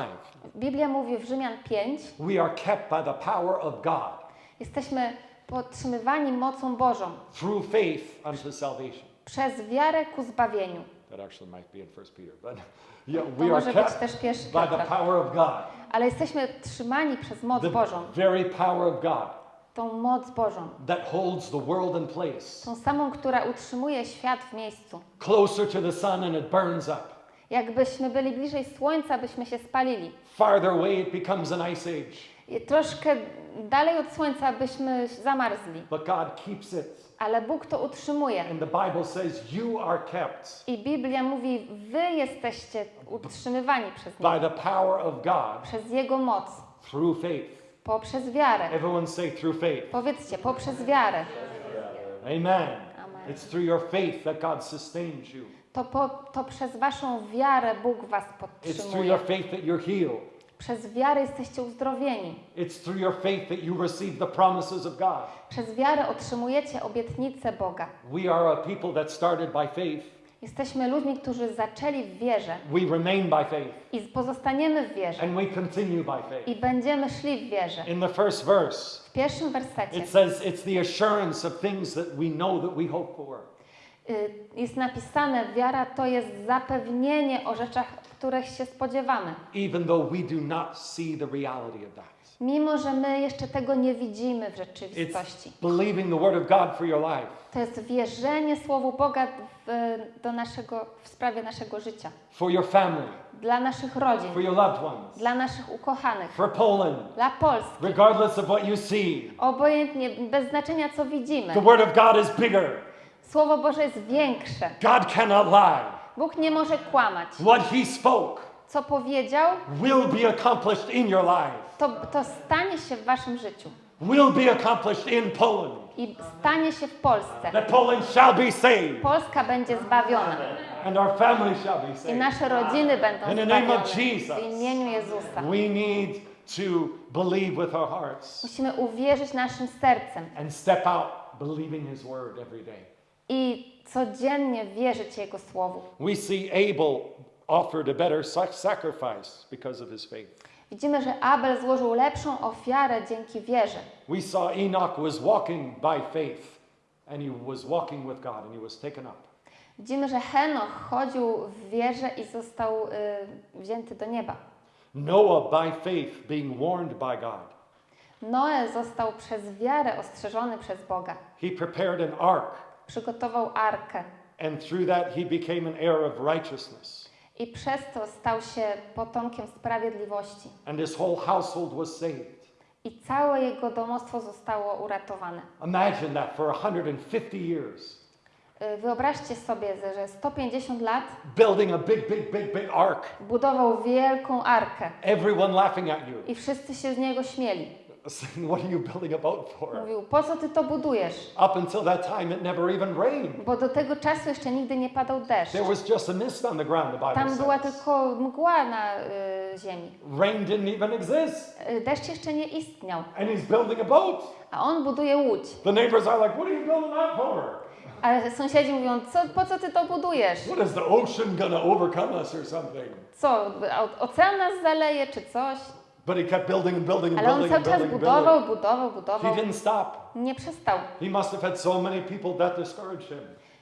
Biblia mówi w Rzymian 5, we are kept by the power of God jesteśmy podtrzymywani mocą Bożą through faith unto salvation. przez wiarę ku zbawieniu. That actually might be in 1 Peter, but yeah, To we are może być kept też pierwszy by the power of God, Ale jesteśmy trzymani przez moc the Bożą, very power of God tą moc Bożą. that holds the world in place, Tą samą, która utrzymuje świat w miejscu. closer to the sun and it burns up. Jakbyśmy byli bliżej Słońca, byśmy się spalili. Farther away it becomes an ice age, I troszkę dalej od Słońca byśmy zamarzli. but God keeps it. Ale Bóg to utrzymuje. And the Bible says you are kept I Biblia mówi, wy jesteście utrzymywani przez by Niego, the power of God przez Jego moc, through faith. poprzez wiarę. Everyone say through faith. Powiedzcie, poprzez wiarę. Amen. Amen. It's through your faith that God sustains you. To, po, to przez waszą wiarę Bóg was It's through your podtrzymuje. faith that you're healed. Przez wiarę jesteście uzdrowieni. It's through your faith that you receive the promises of God. Przez wiarę otrzymujecie obietnicę Boga. We are a people that started by faith Jesteśmy ludźmi, którzy zaczęli w wierze We remain by faith i pozostaniemy w wierze and we continue by faith. i będziemy szli w wierze. In the first verse, W pierwszym wersecie it says it's the assurance of things that we know that we hope for. y, jest napisane, wiara to jest zapewnienie o rzeczach, których się spodziewamy. even though we do not see the reality of that. Mimo, że my jeszcze tego nie widzimy w rzeczywistości. To jest wierzenie Słowu Boga w, do naszego, w sprawie naszego życia. family, Dla naszych rodzin, ones, dla naszych ukochanych, Poland, dla Polski. regardless of what you see. Obojętnie, bez znaczenia co widzimy. Słowo Boże jest większe. God cannot lie. Bóg nie może kłamać. What He spoke Co powiedział, will be accomplished in your life, to, to stanie się w waszym życiu. will be accomplished in Poland. I stanie się w Polsce. That Poland shall be saved, Polska będzie zbawiona. and our family shall be I saved. nasze rodziny będą In the name of zbawione. Jesus. W imieniu Jezusa. We need to believe with our hearts Musimy uwierzyć naszym sercem and step out believing His Word every day. I codziennie wierzyć Jego Słowu. We see Abel offered a better sac- sacrifice because of his faith. Widzimy, że Abel złożył lepszą ofiarę dzięki wierze. We saw Enoch was walking by faith and he was walking with God and he was taken up. Widzimy, że Henoch chodził w wierze i został y, wzięty do nieba. Noah by faith being warned by God. Noe został przez wiarę ostrzeżony przez Boga. He prepared an ark Przygotował arkę and through that he became an heir of righteousness i przez to stał się potomkiem sprawiedliwości. and his whole household was saved. I całe jego domostwo zostało uratowane. Imagine that for 150 years Y, Wyobraźcie sobie, że 150 lat building a big big big big ark. budował wielką arkę Everyone laughing at you. i wszyscy się z niego śmieli. What are you building a boat for? Mówił, po co ty to budujesz? Up until that time, it never even rained. Bo do tego czasu jeszcze nigdy nie padał deszcz. There was just a mist on the ground, the Bible Tam była says. tylko mgła na y, ziemi. Rain didn't even exist. Y, deszcz jeszcze nie istniał, And he's building a boat. a on buduje łódź. The neighbors are like, what are you building that for? Ale sąsiedzi mówią, co, po co ty to budujesz? What is the ocean gonna overcome us or something? Co, ocean nas zaleje czy coś? But he kept building and building and Ale on building cały and czas building and budował, building. budował, He budował. didn't stop. Nie przestał. He must have had so many people that discouraged him.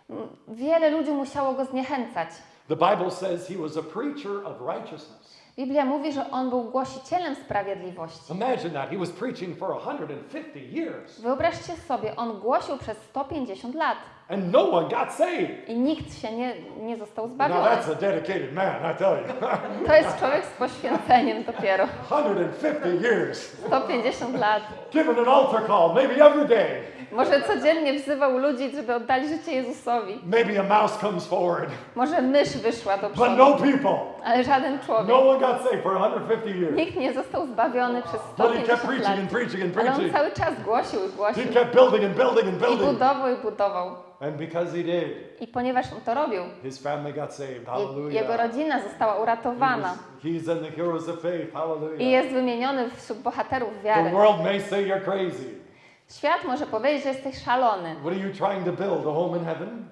M- Wiele ludzi musiało go zniechęcać. The Bible says he was a preacher of righteousness. Biblia mówi, że on był głosicielem sprawiedliwości. Imagine that. He was preaching for 150 years. Wyobraźcie sobie, on głosił przez 150 lat And no one got saved. i nikt się nie, nie został Now zbawiony. that's a dedicated man, I tell you. To jest człowiek z poświęceniem dopiero. 150 years. 150 lat. Giving an altar call, maybe every day. Może codziennie wzywał ludzi, żeby oddali życie Jezusowi. Maybe a mouse comes forward. Może mysz wyszła do But przodu, no people. ale żaden człowiek. No one got saved for 150 years. Nikt nie został zbawiony przez But he kept 150 preaching lat. and preaching and Ale on preaching. cały czas głosił i głosił. He kept building and building and I building. budował i budował. And because he did, I ponieważ on to robił, his family got saved. je- jego Hallelujah. rodzina została He uratowana. was- He's in the heroes of faith. I Hallelujah. jest wymieniony wśród bohaterów The wiary. world may say you're crazy. Świat może powiedzieć, że jesteś szalony. What are you trying to build? A home in heaven?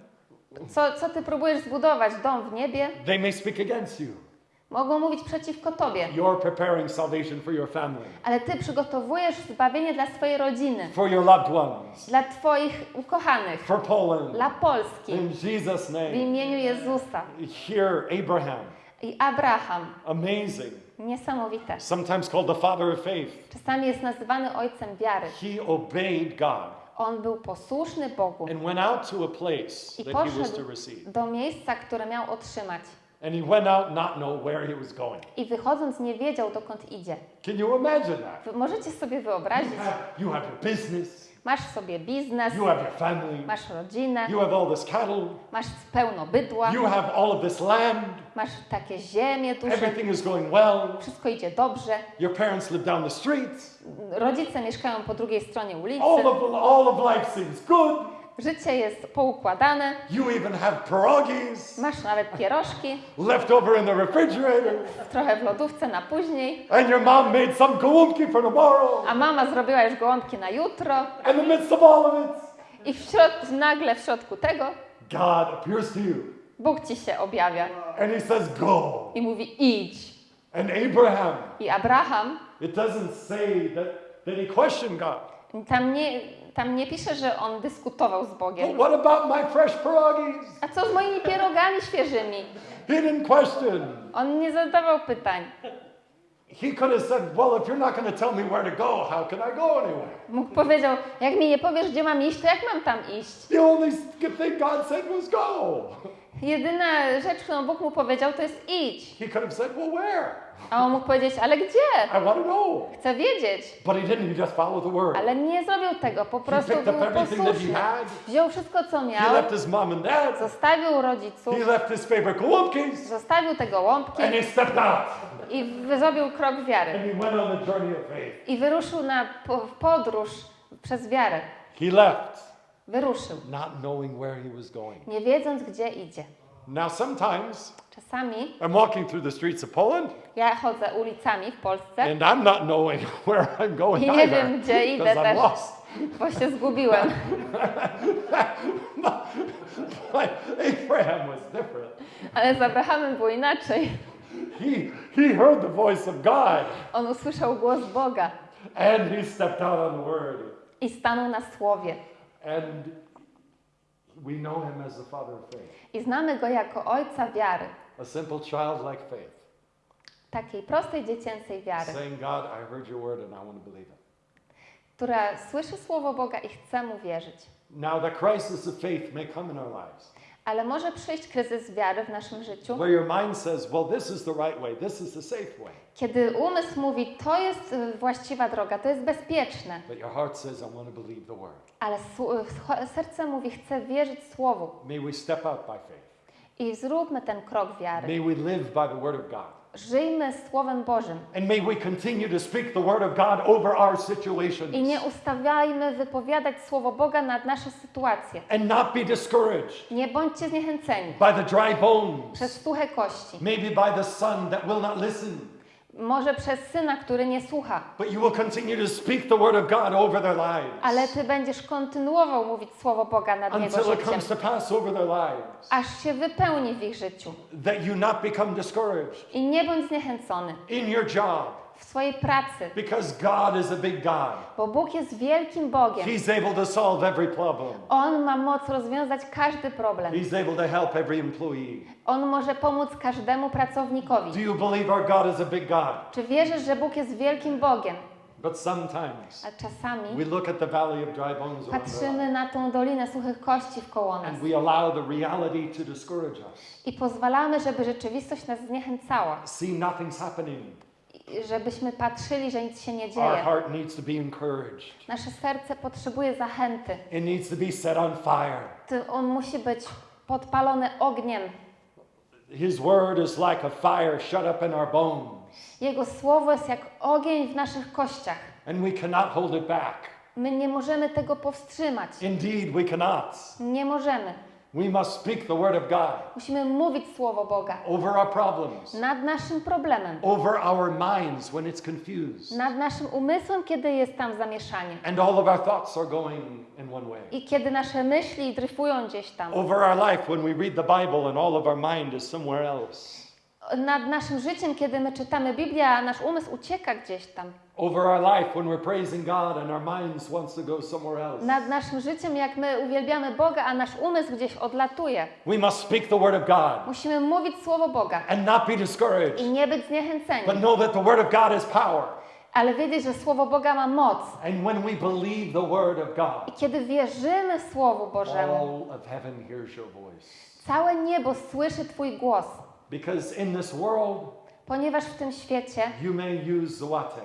Co, co ty próbujesz zbudować? Dom w niebie? They may speak against you. Mogą mówić przeciwko tobie. You're preparing salvation for your family, Ale ty przygotowujesz zbawienie dla swojej rodziny, for your loved ones, dla twoich ukochanych, for Poland. dla Polski. In Jesus' W name. imieniu Jezusa. Here, Abraham, I Abraham. amazing, Niesamowite. sometimes called the father of faith. Czasami jest nazywany ojcem wiary. He obeyed God On był posłuszny Bogu and went out to a place i that he was to receive. do miejsca, które miał otrzymać. And he went out not know where he was going. I wychodząc nie wiedział, dokąd idzie. Can you imagine that? Możecie sobie wyobrazić, You have, you have your business, masz sobie biznes, you have your family, masz rodzinę, you have all this cattle, masz pełno bydła, you have all of this land, masz takie ziemie duże, everything is going well. wszystko idzie dobrze, Your parents live down the street. rodzice mieszkają po drugiej stronie ulicy, All of, all of life seems good. Życie jest poukładane, You even have pierogies masz nawet pierożki, left over in the refrigerator. trochę w lodówce na później, And your mom made some gołąbki for tomorrow. a mama zrobiła już gołąbki na jutro In the midst of all of it, i w środ- nagle w środku tego God appears to you Bóg ci się objawia And he says, Go. i mówi idź. And Abraham, I Abraham, it doesn't say that, that he questioned God. tam nie, tam nie pisze, że on dyskutował z Bogiem. what about my fresh pierogies? A co z moimi pierogami świeżymi? He didn't question. On nie zadawał pytań. He could have said, Well, if you're not going to tell me where to go, how can I go anyway? Mógł powiedział, jak mi nie powiesz, gdzie mam iść, to jak mam tam iść? The only thing God said was go. Jedyna rzecz, którą Bóg mu powiedział, to jest idź. He could have said, Well, where? A on mógł powiedzieć, ale gdzie? I want to know. Chcę wiedzieć. But he didn't. He just followed the word. Ale nie zrobił tego, po prostu picked up był everything that he posłuszny. had. Wziął wszystko, co He miał, left his mom and dad. zostawił rodziców, He left his favorite zostawił te gołąbki And he stepped out. i wy- zrobił krok wiary. And he went on the journey of faith. I wyruszył na po- w podróż przez wiarę. He left, Wyruszył, not knowing where he was going. nie wiedząc, gdzie idzie. Now, sometimes Czasami I'm walking through the streets of Poland ja chodzę ulicami w Polsce, and I'm not knowing where I'm going I nie either. wiem, gdzie idę też. lost. bo się zgubiłem. But Abraham was different. Ale z Abrahamem było inaczej. He, he heard the voice of God On usłyszał głos Boga and he stepped out on the word. i stanął na słowie. And we know him as the father of faith, I znamy go jako ojca wiary. A simple childlike faith, Takiej prostej dziecięcej wiary, saying, God, I heard your word and I want to believe it. która słyszy słowo Boga i chce mu wierzyć. Now, the crisis of faith may come in our lives Ale może przyjść kryzys wiary w naszym życiu, where your mind says, well, this is the right way, this is the safe way. kiedy umysł mówi, to jest y, właściwa droga, to jest bezpieczne, But your heart says, I want to believe the word. ale serce mówi, chcę wierzyć słowu. May we step out by faith. I zróbmy ten krok wiary. May we live by the word of God. Żyjmy Słowem Bożym And may we continue to speak the word of God over our situations i nie ustawiajmy wypowiadać Słowo Boga nad nasze sytuacje. and not be discouraged Nie bądźcie zniechęceni by the dry bones, przez suche kości, maybe by the son that will not listen. Może przez syna, który nie słucha, ale ty będziesz kontynuował mówić Słowo Boga nad jego until it życiem, aż się wypełni w ich życiu. I nie bądź zniechęcony. in your job w swojej pracy, because God is a big God. bo Bóg jest wielkim Bogiem. He's able to solve every problem. On ma moc rozwiązać każdy problem. He's able to help every employee. On może pomóc każdemu Do pracownikowi. you believe our God is a big God? Czy wierzysz, że Bóg jest wielkim Bogiem? But sometimes A czasami we look at the valley of dry bones patrzymy na tą dolinę suchych kości wkoło nas and we allow the reality to discourage us. i pozwalamy, żeby rzeczywistość nas zniechęcała. See nothing's happening. Żebyśmy patrzyli, że nic się nie Our dzieje. heart needs to be encouraged. Nasze serce potrzebuje zachęty. It needs to be set on fire. On musi być podpalony ogniem. His word is like a fire shut up in our bones, Jego słowo jest jak ogień w naszych kościach. and we cannot hold it back. My nie możemy tego powstrzymać. Indeed, we cannot. Nie możemy. We must speak the word of God Musimy mówić słowo Boga over our problems, nad naszym problemem, over our minds when it's confused, nad naszym umysłem, kiedy jest tam zamieszanie. and all of our thoughts are going in one way. I kiedy nasze myśli dryfują gdzieś tam. Over our life when we read the Bible and all of our mind is somewhere else. Nad naszym życiem, kiedy my czytamy Biblię, a nasz umysł ucieka gdzieś tam. Over our life when we're praising God and our minds wants to go somewhere else. Nad naszym życiem, jak my uwielbiamy Boga, a nasz umysł gdzieś odlatuje. We must speak the word of God Musimy mówić słowo Boga and not be discouraged, i nie być zniechęceni, but know that the word of God is power. ale wiedzieć, że słowo Boga ma moc. And when we believe the word of I God, kiedy wierzymy Słowu Bożemu, all of heaven hears your voice. całe niebo słyszy Twój głos, Because in this world, ponieważ w tym świecie you may use złote,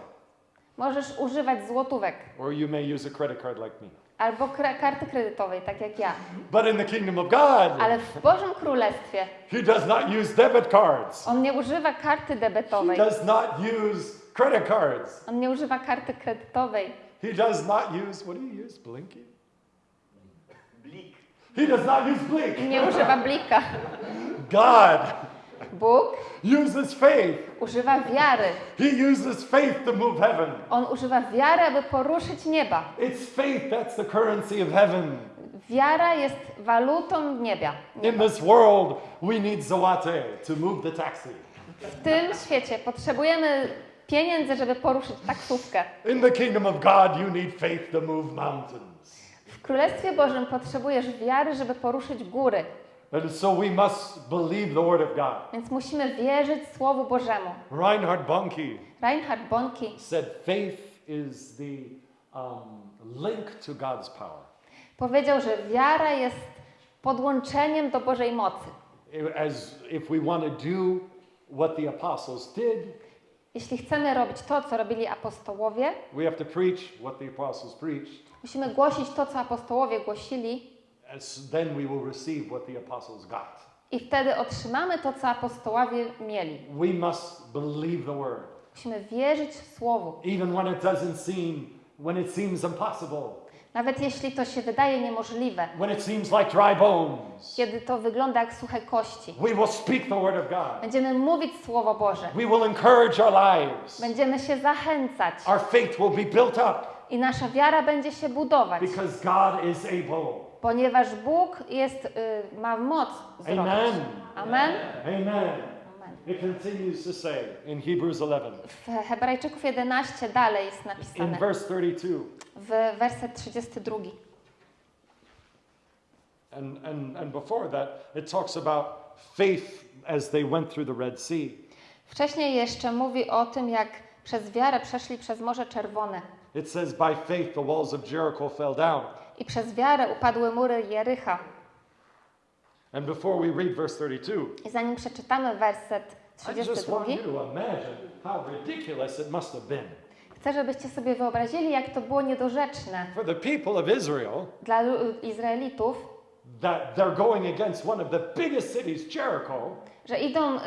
możesz używać złotówek or you may use a credit card like me. albo kre- karty kredytowej, tak jak ja. But in the kingdom of God, Ale w Bożym Królestwie He does not use debit cards. On nie używa karty He debetowej, does not use credit cards. on nie używa karty kredytowej, He does not use, what do you use? Blinky? He does not use blink. nie używa blika. God Bóg uses faith. używa wiary. He uses faith to move heaven. On używa wiary, aby poruszyć nieba. It's faith that's the currency of heaven. Wiara jest walutą niebia. In this world, we need to move the taxi. W tym świecie potrzebujemy pieniędzy, żeby poruszyć taksówkę. In the kingdom of God, you need faith to move mountains. W Królestwie Bożym potrzebujesz wiary, żeby poruszyć góry. And so we must believe the word of God. Więc musimy wierzyć Słowu Bożemu. Reinhard Bonnke Reinhard Bonnke said faith is the um, link to God's power. powiedział, że wiara jest podłączeniem do Bożej mocy. As if we want to do what the apostles did, Jeśli chcemy robić to, co robili apostołowie, we have to preach what the apostles preached, musimy głosić to, co apostołowie głosili then we will receive what the apostles got. i wtedy otrzymamy to, co apostołowie mieli. We must believe the word, Musimy wierzyć Słowu. even when it doesn't seem, when it seems impossible, Nawet jeśli to się wydaje niemożliwe, when it seems like dry bones. kiedy to wygląda jak suche kości. We will speak the word of God. Będziemy mówić Słowo Boże. We will encourage our lives. Będziemy się zachęcać Our faith will be built up i nasza wiara będzie się budować, because God is able. Ponieważ Bóg jest, y, ma moc zrobić. Amen. Amen. Amen. It continues to say in Hebrews 11, W Hebrajczyków 11 dalej jest in napisane, verse 32. w werset 32. And, and, and before that, it talks about faith as they went through the Red Sea. Wcześniej jeszcze mówi o tym, jak przez wiarę przeszli przez Morze Czerwone It says, By faith the walls of Jericho fell down. I przez wiarę upadły mury Jericha. And before we read verse 32, I zanim przeczytamy werset I just 32, want you to imagine how ridiculous it must have been chcę, żebyście sobie wyobrazili, jak to było niedorzeczne for the people of Israel dla Izraelitów, that they're going against one of the biggest cities, Jericho, że idą y,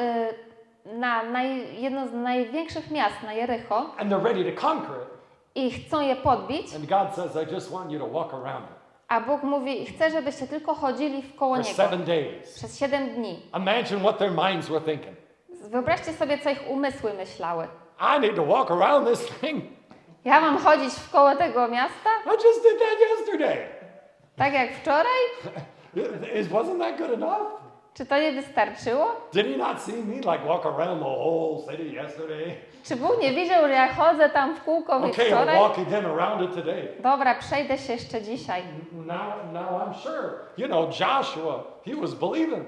na naj, jedno z największych miast, na Jericho, and they're ready to conquer it. I chcą je podbić, And God says, I just want you to walk around it a Bóg mówi, chcę, żebyście tylko chodzili w koło Niego przez siedem dni. Imagine what their minds were thinking. Wyobraźcie sobie, co ich umysły myślały. I need to walk around this thing. Ja mam chodzić w koło tego miasta, I just did that yesterday. tak jak wczoraj? Wasn't that good enough? Czy to nie wystarczyło? Did he not see me like walk around the whole city yesterday? Czy Bóg nie widział, że ja chodzę tam w kółko Okay, I'll wczoraj? walk again around it today. Dobra, przejdę się jeszcze dzisiaj. Now, now I'm sure. You know, Joshua, he was believing.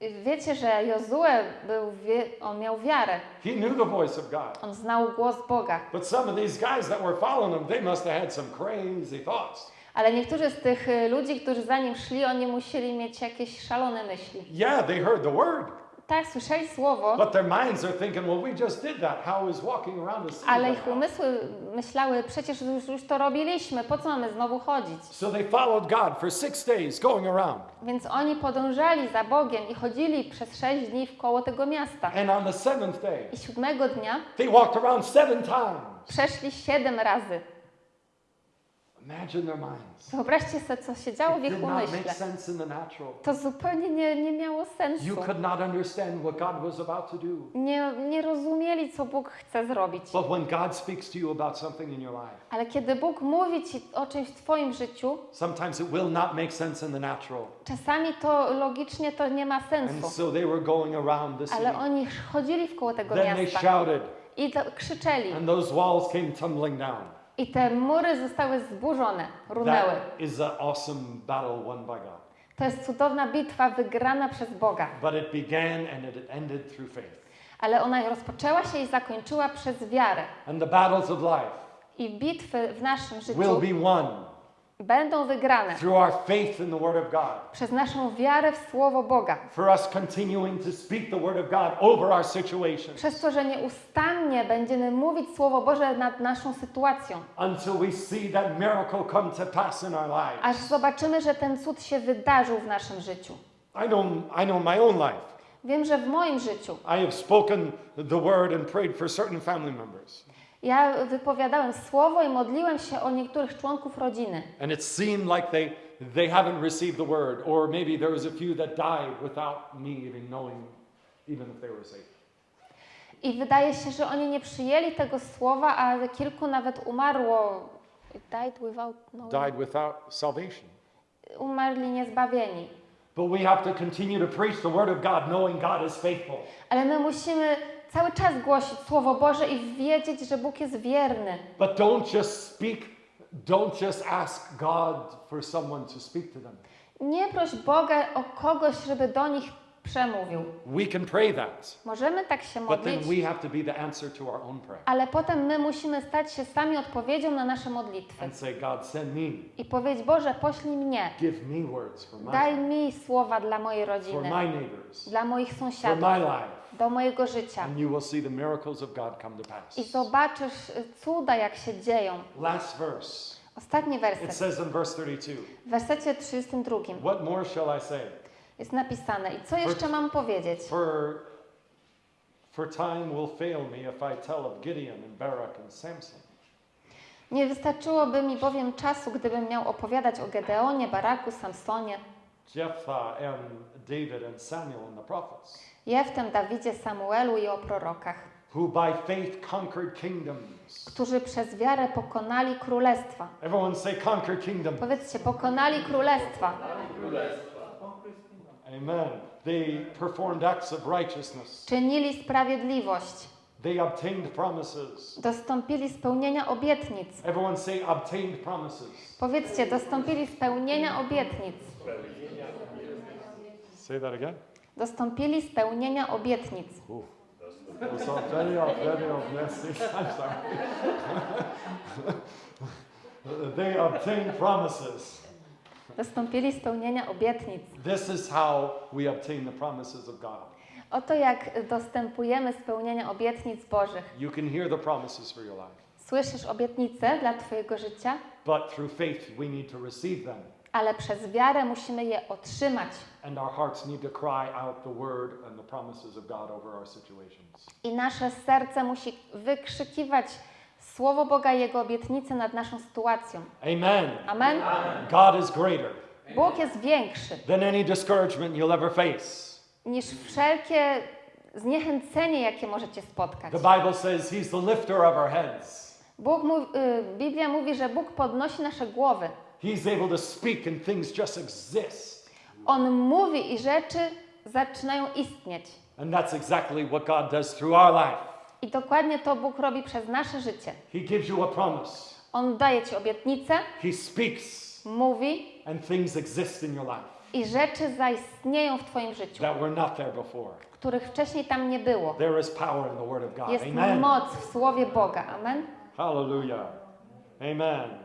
Wiecie, że Jozue był, on miał wiarę. He knew the voice of God. On znał głos Boga. But some of these guys that were following him, they must have had some crazy thoughts. Ale niektórzy z tych y, ludzi, którzy za nim szli, oni musieli mieć jakieś szalone myśli. Yeah, they heard the word, Tak, słyszeli słowo, but their minds are thinking, well, we just did that. How is walking around the city? ale ich umysły myślały, przecież już, już to robiliśmy, po co mamy znowu chodzić? So they followed God for six days going around. Więc oni podążali za Bogiem i chodzili przez sześć dni w koło tego miasta. And on the seventh day, I siódmego dnia they walked around seven times. przeszli siedem razy. Wyobraźcie sobie, co się działo w ich umyśle. To zupełnie nie, nie miało sensu. You could not understand what God was about to do. Nie, nie rozumieli, co Bóg chce zrobić. But when God speaks to you about something in your life, Ale kiedy Bóg mówi Ci o czymś w Twoim życiu, sometimes it will not make sense in the natural. czasami to logicznie to nie ma sensu. so they were going around the city. Ale oni chodzili w koło tego miasta i krzyczeli. and those walls came tumbling down. I te mury zostały zburzone, runęły. That is an awesome battle won by God. To jest cudowna bitwa wygrana przez Boga. But it began and it ended through faith. Ale ona rozpoczęła się i zakończyła przez wiarę. And the battles of life I bitwy w naszym życiu will be won będą wygrane through our faith in the Word of God. przez naszą wiarę w Słowo Boga. For us continuing to speak the Word of God over our situations Przez to, że nieustannie będziemy mówić Słowo Boże nad naszą sytuacją. until we see that miracle come to pass in our lives. Aż zobaczymy, że ten cud się wydarzył w naszym życiu. I know, I know my own life. Wiem, że w moim życiu I have spoken the Word and prayed for certain family members. Ja wypowiadałem Słowo i modliłem się o niektórych członków rodziny. And it seemed like they, they haven't received the Word, or maybe there was a few that died without me even knowing even if they were saved. I wydaje się, że oni nie przyjęli tego słowa, a kilku nawet umarło. Died without knowing. Died without salvation. umarli niezbawieni. But we have to continue to preach the word of God, knowing God is faithful. Ale my musimy cały czas głosić Słowo Boże i wiedzieć, że Bóg jest wierny. But don't just speak, don't just ask God for someone to speak to them. Nie proś Boga o kogoś, żeby do nich przemówił. We can pray that, Możemy tak się but then modlić, we have to be the answer to our own prayer ale potem my musimy stać się sami odpowiedzią na nasze modlitwy. and say, God, send me, I powiedzieć, Boże, poślij mnie. give me words for my, Daj mi słowa dla mojej for rodziny, my neighbors, dla moich for sąsiadów, my life. Do mojego życia. And you will see the miracles of God come to pass. I zobaczysz y, cuda, jak się dzieją. Last verse. Ostatni It werset. says in verse 32, W wersecie 32 What more shall I say? jest napisane. I co jeszcze mam powiedzieć? For, for time will fail me if I tell of Gideon and Barak and Samson. Nie wystarczyłoby mi bowiem czasu, gdybym miał opowiadać o Gedeonie, Baraku, Samsonie, Jephthah and David and Samuel and the prophets, Jeftem, Dawidzie, Samuelu i o prorokach, who by faith conquered kingdoms. którzy przez wiarę pokonali królestwa. Everyone say conquered kingdom. Powiedzcie, pokonali królestwa. Amen. They performed acts of righteousness. Czynili sprawiedliwość. They obtained promises. Dostąpili spełnienia obietnic. Everyone say obtained promises. Powiedzcie, dostąpili spełnienia obietnic. Say that again. Dostąpili spełnienia obietnic. Ooh. Off. Yes, I'm sorry. they obtained promises. Dostąpili spełnienia obietnic. This is how we obtain the promises of God. Oto jak dostępujemy spełnienia obietnic Bożych. You can hear the promises for your life, Słyszysz obietnice dla Twojego życia, but through faith we need to receive them. Ale przez wiarę musimy je otrzymać. I nasze serce musi wykrzykiwać Słowo Boga i Jego obietnice nad naszą sytuacją. Amen. Amen? God is greater Bóg jest większy than any discouragement you'll ever face. niż wszelkie zniechęcenie, jakie możecie spotkać. The Bible says He's the lifter of our heads. Bóg y, Biblia mówi, że Bóg podnosi nasze głowy. He's able to speak and things just exist. On mówi i rzeczy zaczynają istnieć. And that's exactly what God does through our life. I dokładnie to Bóg robi przez nasze życie. He gives you a promise. On daje Ci obietnicę, He speaks mówi and things exist in your life i rzeczy zaistnieją w Twoim życiu, that were not there before. których wcześniej tam nie było. There is power in the Word of God. Jest Amen. moc w Słowie Boga. Amen? Hallelujah. Amen.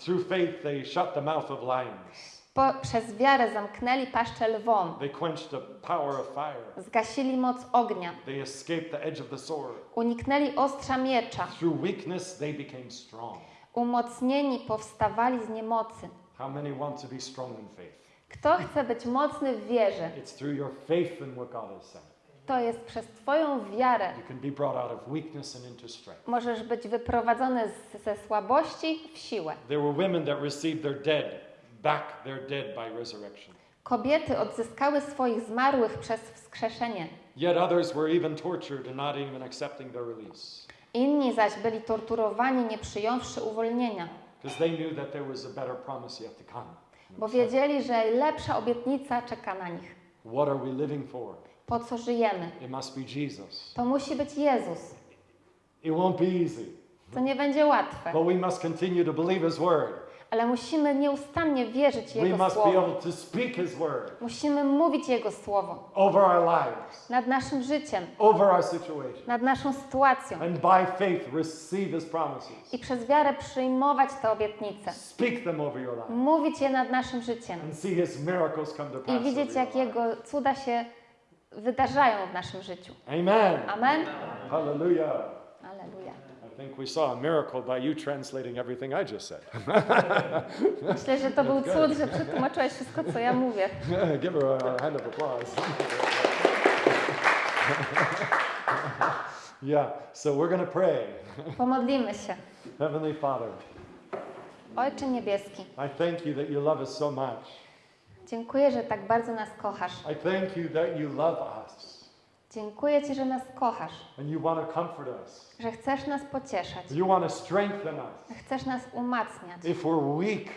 Through faith, they shut the mouth of lions. Po, przez wiarę zamknęli paszczę lwom, They quenched the power of fire. zgasili moc ognia, They escaped the edge of the sword. uniknęli ostrza miecza, Through weakness, they became strong. umocnieni powstawali z niemocy. How many want to be strong in faith? Kto chce być mocny w wierze, It's through your faith in what God has said. To jest przez Twoją wiarę. Możesz być wyprowadzony z, ze słabości w siłę. There were women that received their dead back their dead by resurrection. Kobiety odzyskały swoich zmarłych przez wskrzeszenie. Yet others were even tortured and not even accepting their release Inni zaś byli torturowani, nie przyjąwszy uwolnienia, because they knew that there was a better promise yet to come. bo wiedzieli, że lepsza obietnica czeka na nich. What are we living for? Po co żyjemy? It must be Jesus. To musi być Jezus. It won't be easy, To nie będzie łatwe, but we must continue to believe His word. ale musimy nieustannie wierzyć We Jego must be Słowo. able to speak His word Musimy mówić Jego Słowo over our lives, nad naszym życiem, over our situation, nad naszą sytuacją and by faith receive His promises. i przez wiarę przyjmować te obietnice. Speak them over your life Mówić je nad naszym życiem and see His miracles come to i widzieć, jak. Jego cuda się wydarzają w naszym życiu. Amen. Amen? Hallelujah. Aleluja. I think we saw a miracle by you translating everything I just said. Myślę, że to był cud, że przetłumaczyłeś wszystko, co ja mówię. Give her a hand of applause. yeah, so we're going to pray. Pomodlimy się. Heavenly Father, Ojcze Niebieski, I thank you that you love us so much. Dziękuję, że tak bardzo nas kochasz. I thank you that you love us Dziękuję Ci, że nas kochasz, and you want to comfort us. że chcesz nas pocieszać, You want to strengthen us. chcesz nas umacniać. If we're weak,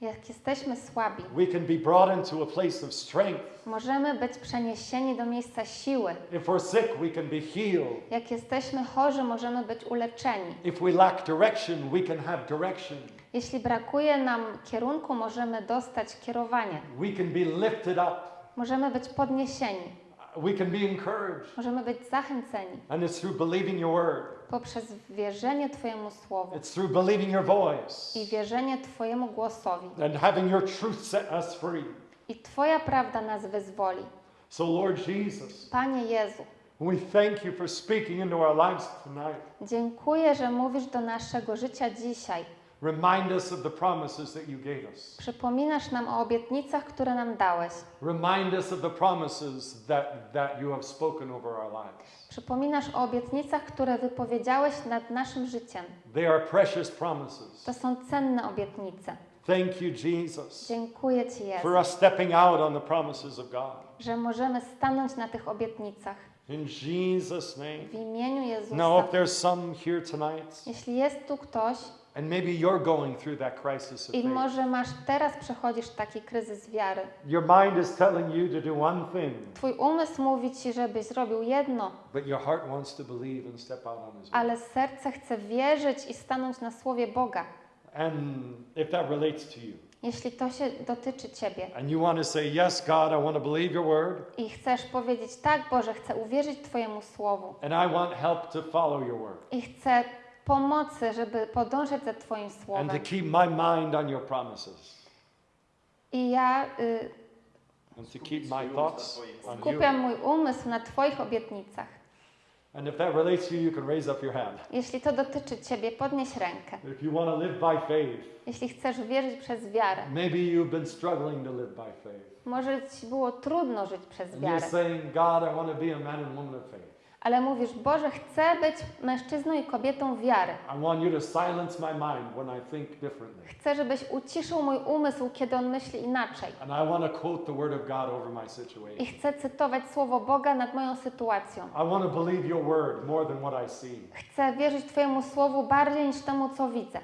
Jak jesteśmy słabi, we can be brought into a place of strength. możemy być przeniesieni do miejsca siły. If we're sick, we can be healed. Jak jesteśmy chorzy, możemy być uleczeni. If we lack direction, we can have direction. Jeśli brakuje nam kierunku, możemy dostać kierowanie. We can be lifted up. Możemy być podniesieni. We can be encouraged. Możemy być zachęceni And it's through believing your word. poprzez wierzenie Twojemu słowu It's through believing your voice i wierzenie Twojemu głosowi. and having your truth set us free. I Twoja prawda nas wyzwoli. So, Lord Jesus, Panie Jezu, we thank you for speaking into our lives tonight. dziękuję, że mówisz do naszego życia dzisiaj. Remind us of the promises that you gave us. Przypominasz nam o obietnicach, które nam dałeś. Remind us of the promises that, that you have spoken over our lives. Przypominasz o obietnicach, które wypowiedziałeś nad naszym życiem. They are precious promises. To są cenne obietnice. Thank you, Jesus, Dziękuję Ci, Jezu, for us stepping out on the promises of God. że możemy stanąć na tych obietnicach. In Jesus' name. W imieniu Jezusa. Now, if there's some here tonight, Jeśli jest tu ktoś and maybe you're going through that crisis of i faith, może masz teraz przechodzisz taki kryzys wiary, your mind is telling you to do one thing, Twój umysł mówi Ci, żebyś zrobił jedno, but your heart wants to believe and step out on His word. ale serce chce wierzyć i stanąć na słowie Boga. And if that relates to you, Jeśli to się dotyczy Ciebie. and you want to say, Yes, God, I want to believe your word, i chcesz powiedzieć tak, Boże, chcę uwierzyć Twojemu słowu. and I want help to follow your word, i chcę pomocy, żeby podążać za Twoim and to słowem. keep my mind on your promises, I ja y, and to keep my thoughts on you. skupiam mój umysł na Twoich obietnicach. And if that relates to you, you can raise up your hand. Jeśli to dotyczy Ciebie, podnieś rękę. If you want to live by faith, Jeśli chcesz wierzyć przez wiarę, maybe you've been struggling to live by faith. może Ci było trudno żyć przez And you're wiarę, saying, God, I want to be a man and woman of faith. Ale mówisz, Boże, chcę być mężczyzną i kobietą wiary. Chcę, żebyś uciszył mój umysł, kiedy on myśli inaczej. I chcę cytować słowo Boga nad moją sytuacją. Chcę wierzyć Twojemu słowu bardziej niż temu, co widzę.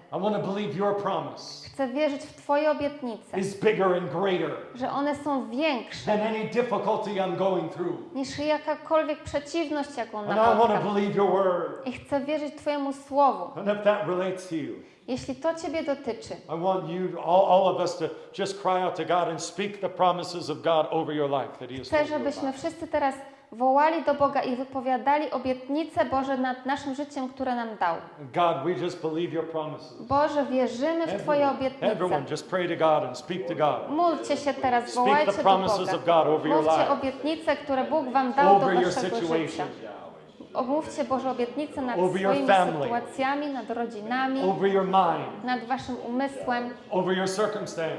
Chcę wierzyć w Twoje obietnice, że one są większe niż jakakolwiek przeciwność, jaką I napotkam. chcę wierzyć Twojemu słowu. And if that relates to you, Jeśli to Ciebie dotyczy, I want you, all, all of us, to just cry out to God and speak the promises of God over your life that He has chcę, żebyśmy wszyscy teraz wołali do Boga i wypowiadali obietnice Boże nad naszym życiem, które nam dał. God, we just believe your promises. Boże, wierzymy w Twoje obietnice. everyone, just pray to God and speak to God. Módlcie się teraz, Speak wołajcie do Boga. of God over your Mówcie obietnice, które Bóg Wam dał do Waszego życia. Omówcie Boże obietnice nad Over swoimi family. sytuacjami, nad rodzinami, mind, nad Waszym umysłem,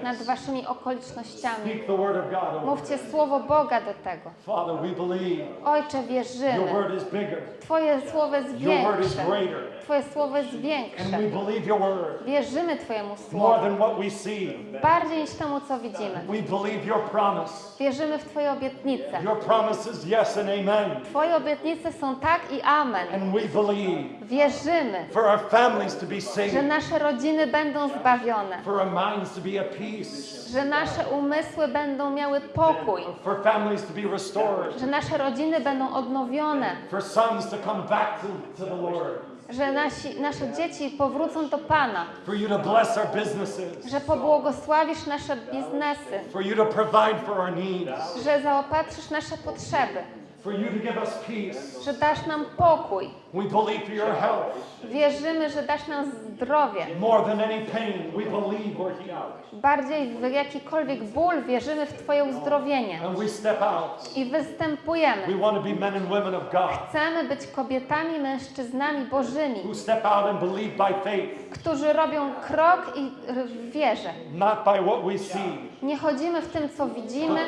nad. Waszymi okolicznościami. Speak the word of God over Mówcie słowo Boga do tego. Father, we believe Ojcze, your wierzymy. word is bigger, Twoje słowo jest your word is większe. greater, Twoje słowo jest and większe. we believe your word Wierzymy Twojemu more słowu. than what we see. Bardziej niż temu, co widzimy. We believe your promise. Wierzymy w Twoje obietnice. Your promise is yes and amen. Twoje obietnice są tak i amen. And we believe Wierzymy, for our families to be że saved, nasze rodziny będą zbawione, for our minds to be at peace, że nasze umysły będą miały pokój, for families to be restored, że nasze rodziny będą odnowione, for sons to come back to, to the Lord, że nasi, nasze dzieci powrócą do Pana, for you to bless our businesses, że pobłogosławisz nasze biznesy, for you to provide for our needs, że zaopatrzysz nasze potrzeby, for you to give us peace. że dasz nam pokój. We believe for your health. Wierzymy, że dasz nam zdrowie. More than any pain, we believe we're healed. Bardziej w jakikolwiek ból wierzymy w Twoje uzdrowienie And we step out. i występujemy. We want to be men and women of God Chcemy być kobietami, mężczyznami bożymi, who step out and believe by faith, którzy robią krok i w wierze. not by what we see, Nie chodzimy w tym, co widzimy,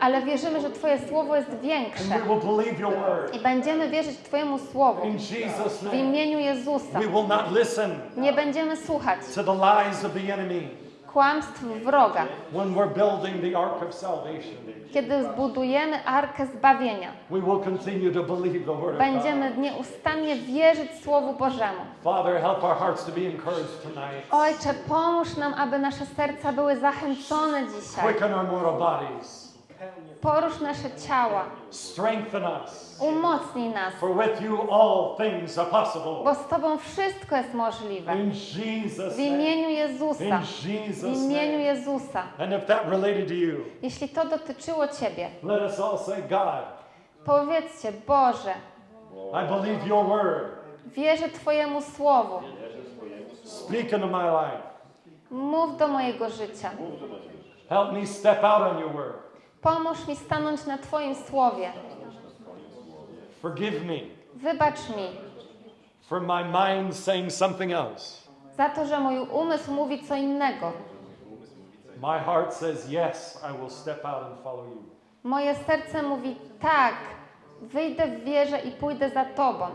ale wierzymy, że Twoje słowo jest większe. i będziemy wierzyć Twojemu słowu. W imieniu Jezusa. Nie będziemy słuchać. to the lies of the enemy. Kłamstw wroga, kiedy zbudujemy arkę zbawienia, będziemy nieustannie wierzyć Słowu Bożemu. Ojcze, pomóż nam, aby nasze serca były zachęcone dzisiaj. Porusz nasze ciała, Strengthen us. umocnij nas, For with you all things are possible. bo z Tobą wszystko jest możliwe. In Jesus' W imieniu Jezusa, In w Jesus' imieniu name. Jezusa. And if that related to you, Jeśli to dotyczyło Ciebie, let us all say, God, powiedzcie, Boże, I believe your word. wierzę Twojemu Słowu. Speak into my life. Mów do mojego życia. Help me step out on your word. Pomóż mi stanąć na Twoim Słowie. Forgive me Wybacz mi for my mind saying something else. za to, że mój umysł mówi co innego. My heart says, yes, I will step out and follow you. Moje serce mówi tak, wyjdę w wierze i pójdę za Tobą.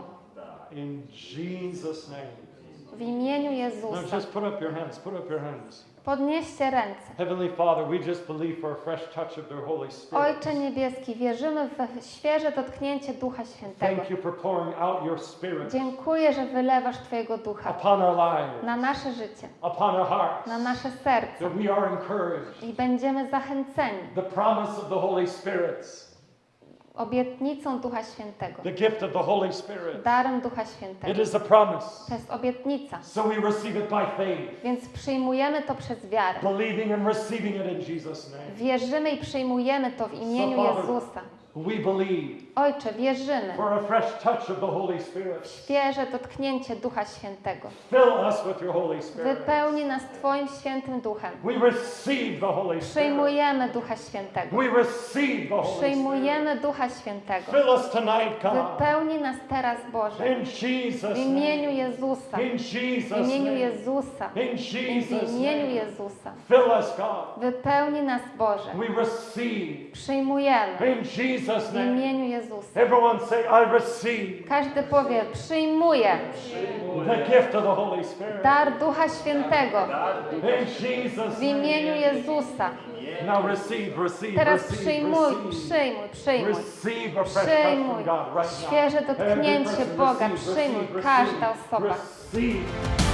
In Jesus' name. W imieniu Now Jezusa. just put up your hands, put up your hands. Podnieście ręce. Heavenly Father, we just believe for a fresh touch of the Holy Spirit. Ojcze Niebieski, wierzymy w świeże dotknięcie Ducha Świętego. Thank you for pouring out your Spirit Dziękuję, że wylewasz Twojego Ducha upon our lives, na nasze życie, upon our hearts, na nasze serca that we are encouraged. i będziemy zachęceni The promise of the Holy Spirit, obietnicą Ducha Świętego, the gift of the Holy Spirit. darem Ducha It Świętego. is a promise. To jest obietnica, So we receive it by faith, więc przyjmujemy to przez wiarę. believing and receiving it in Jesus' name. Wierzymy i przyjmujemy to w imieniu So, Jezusa. We believe Ojcze, wierzymy for a fresh touch of the Holy Spirit. w świeże dotknięcie Ducha Świętego. Fill us with your Holy Spirit. Wypełni nas Twoim świętym Duchem. We receive the Holy Spirit. Przyjmujemy Ducha Świętego. We receive the Holy Spirit. Przyjmujemy Ducha Świętego. Fill us tonight, God. Wypełni nas teraz, Boże. In Jesus' W imieniu name. Jezusa. In W Jesus' imieniu name. Jezusa. In w Jesus' imieniu name. Jezusa. Fill us, God. Wypełni nas, Boże. We receive. Przyjmujemy. In Jesus' W name. imieniu Jezusa. Everyone say, I receive Każdy powie, przyjmuję the gift of the Holy Spirit. dar Ducha Świętego In Jesus' w imieniu. Jezusa. Now receive, receive, Teraz receive, przyjmuj, receive. przyjmuj, przyjmuj. Przyjmuj świeże dotknięcie Boga. Przyjmuj receive, każda receive, osoba. Receive.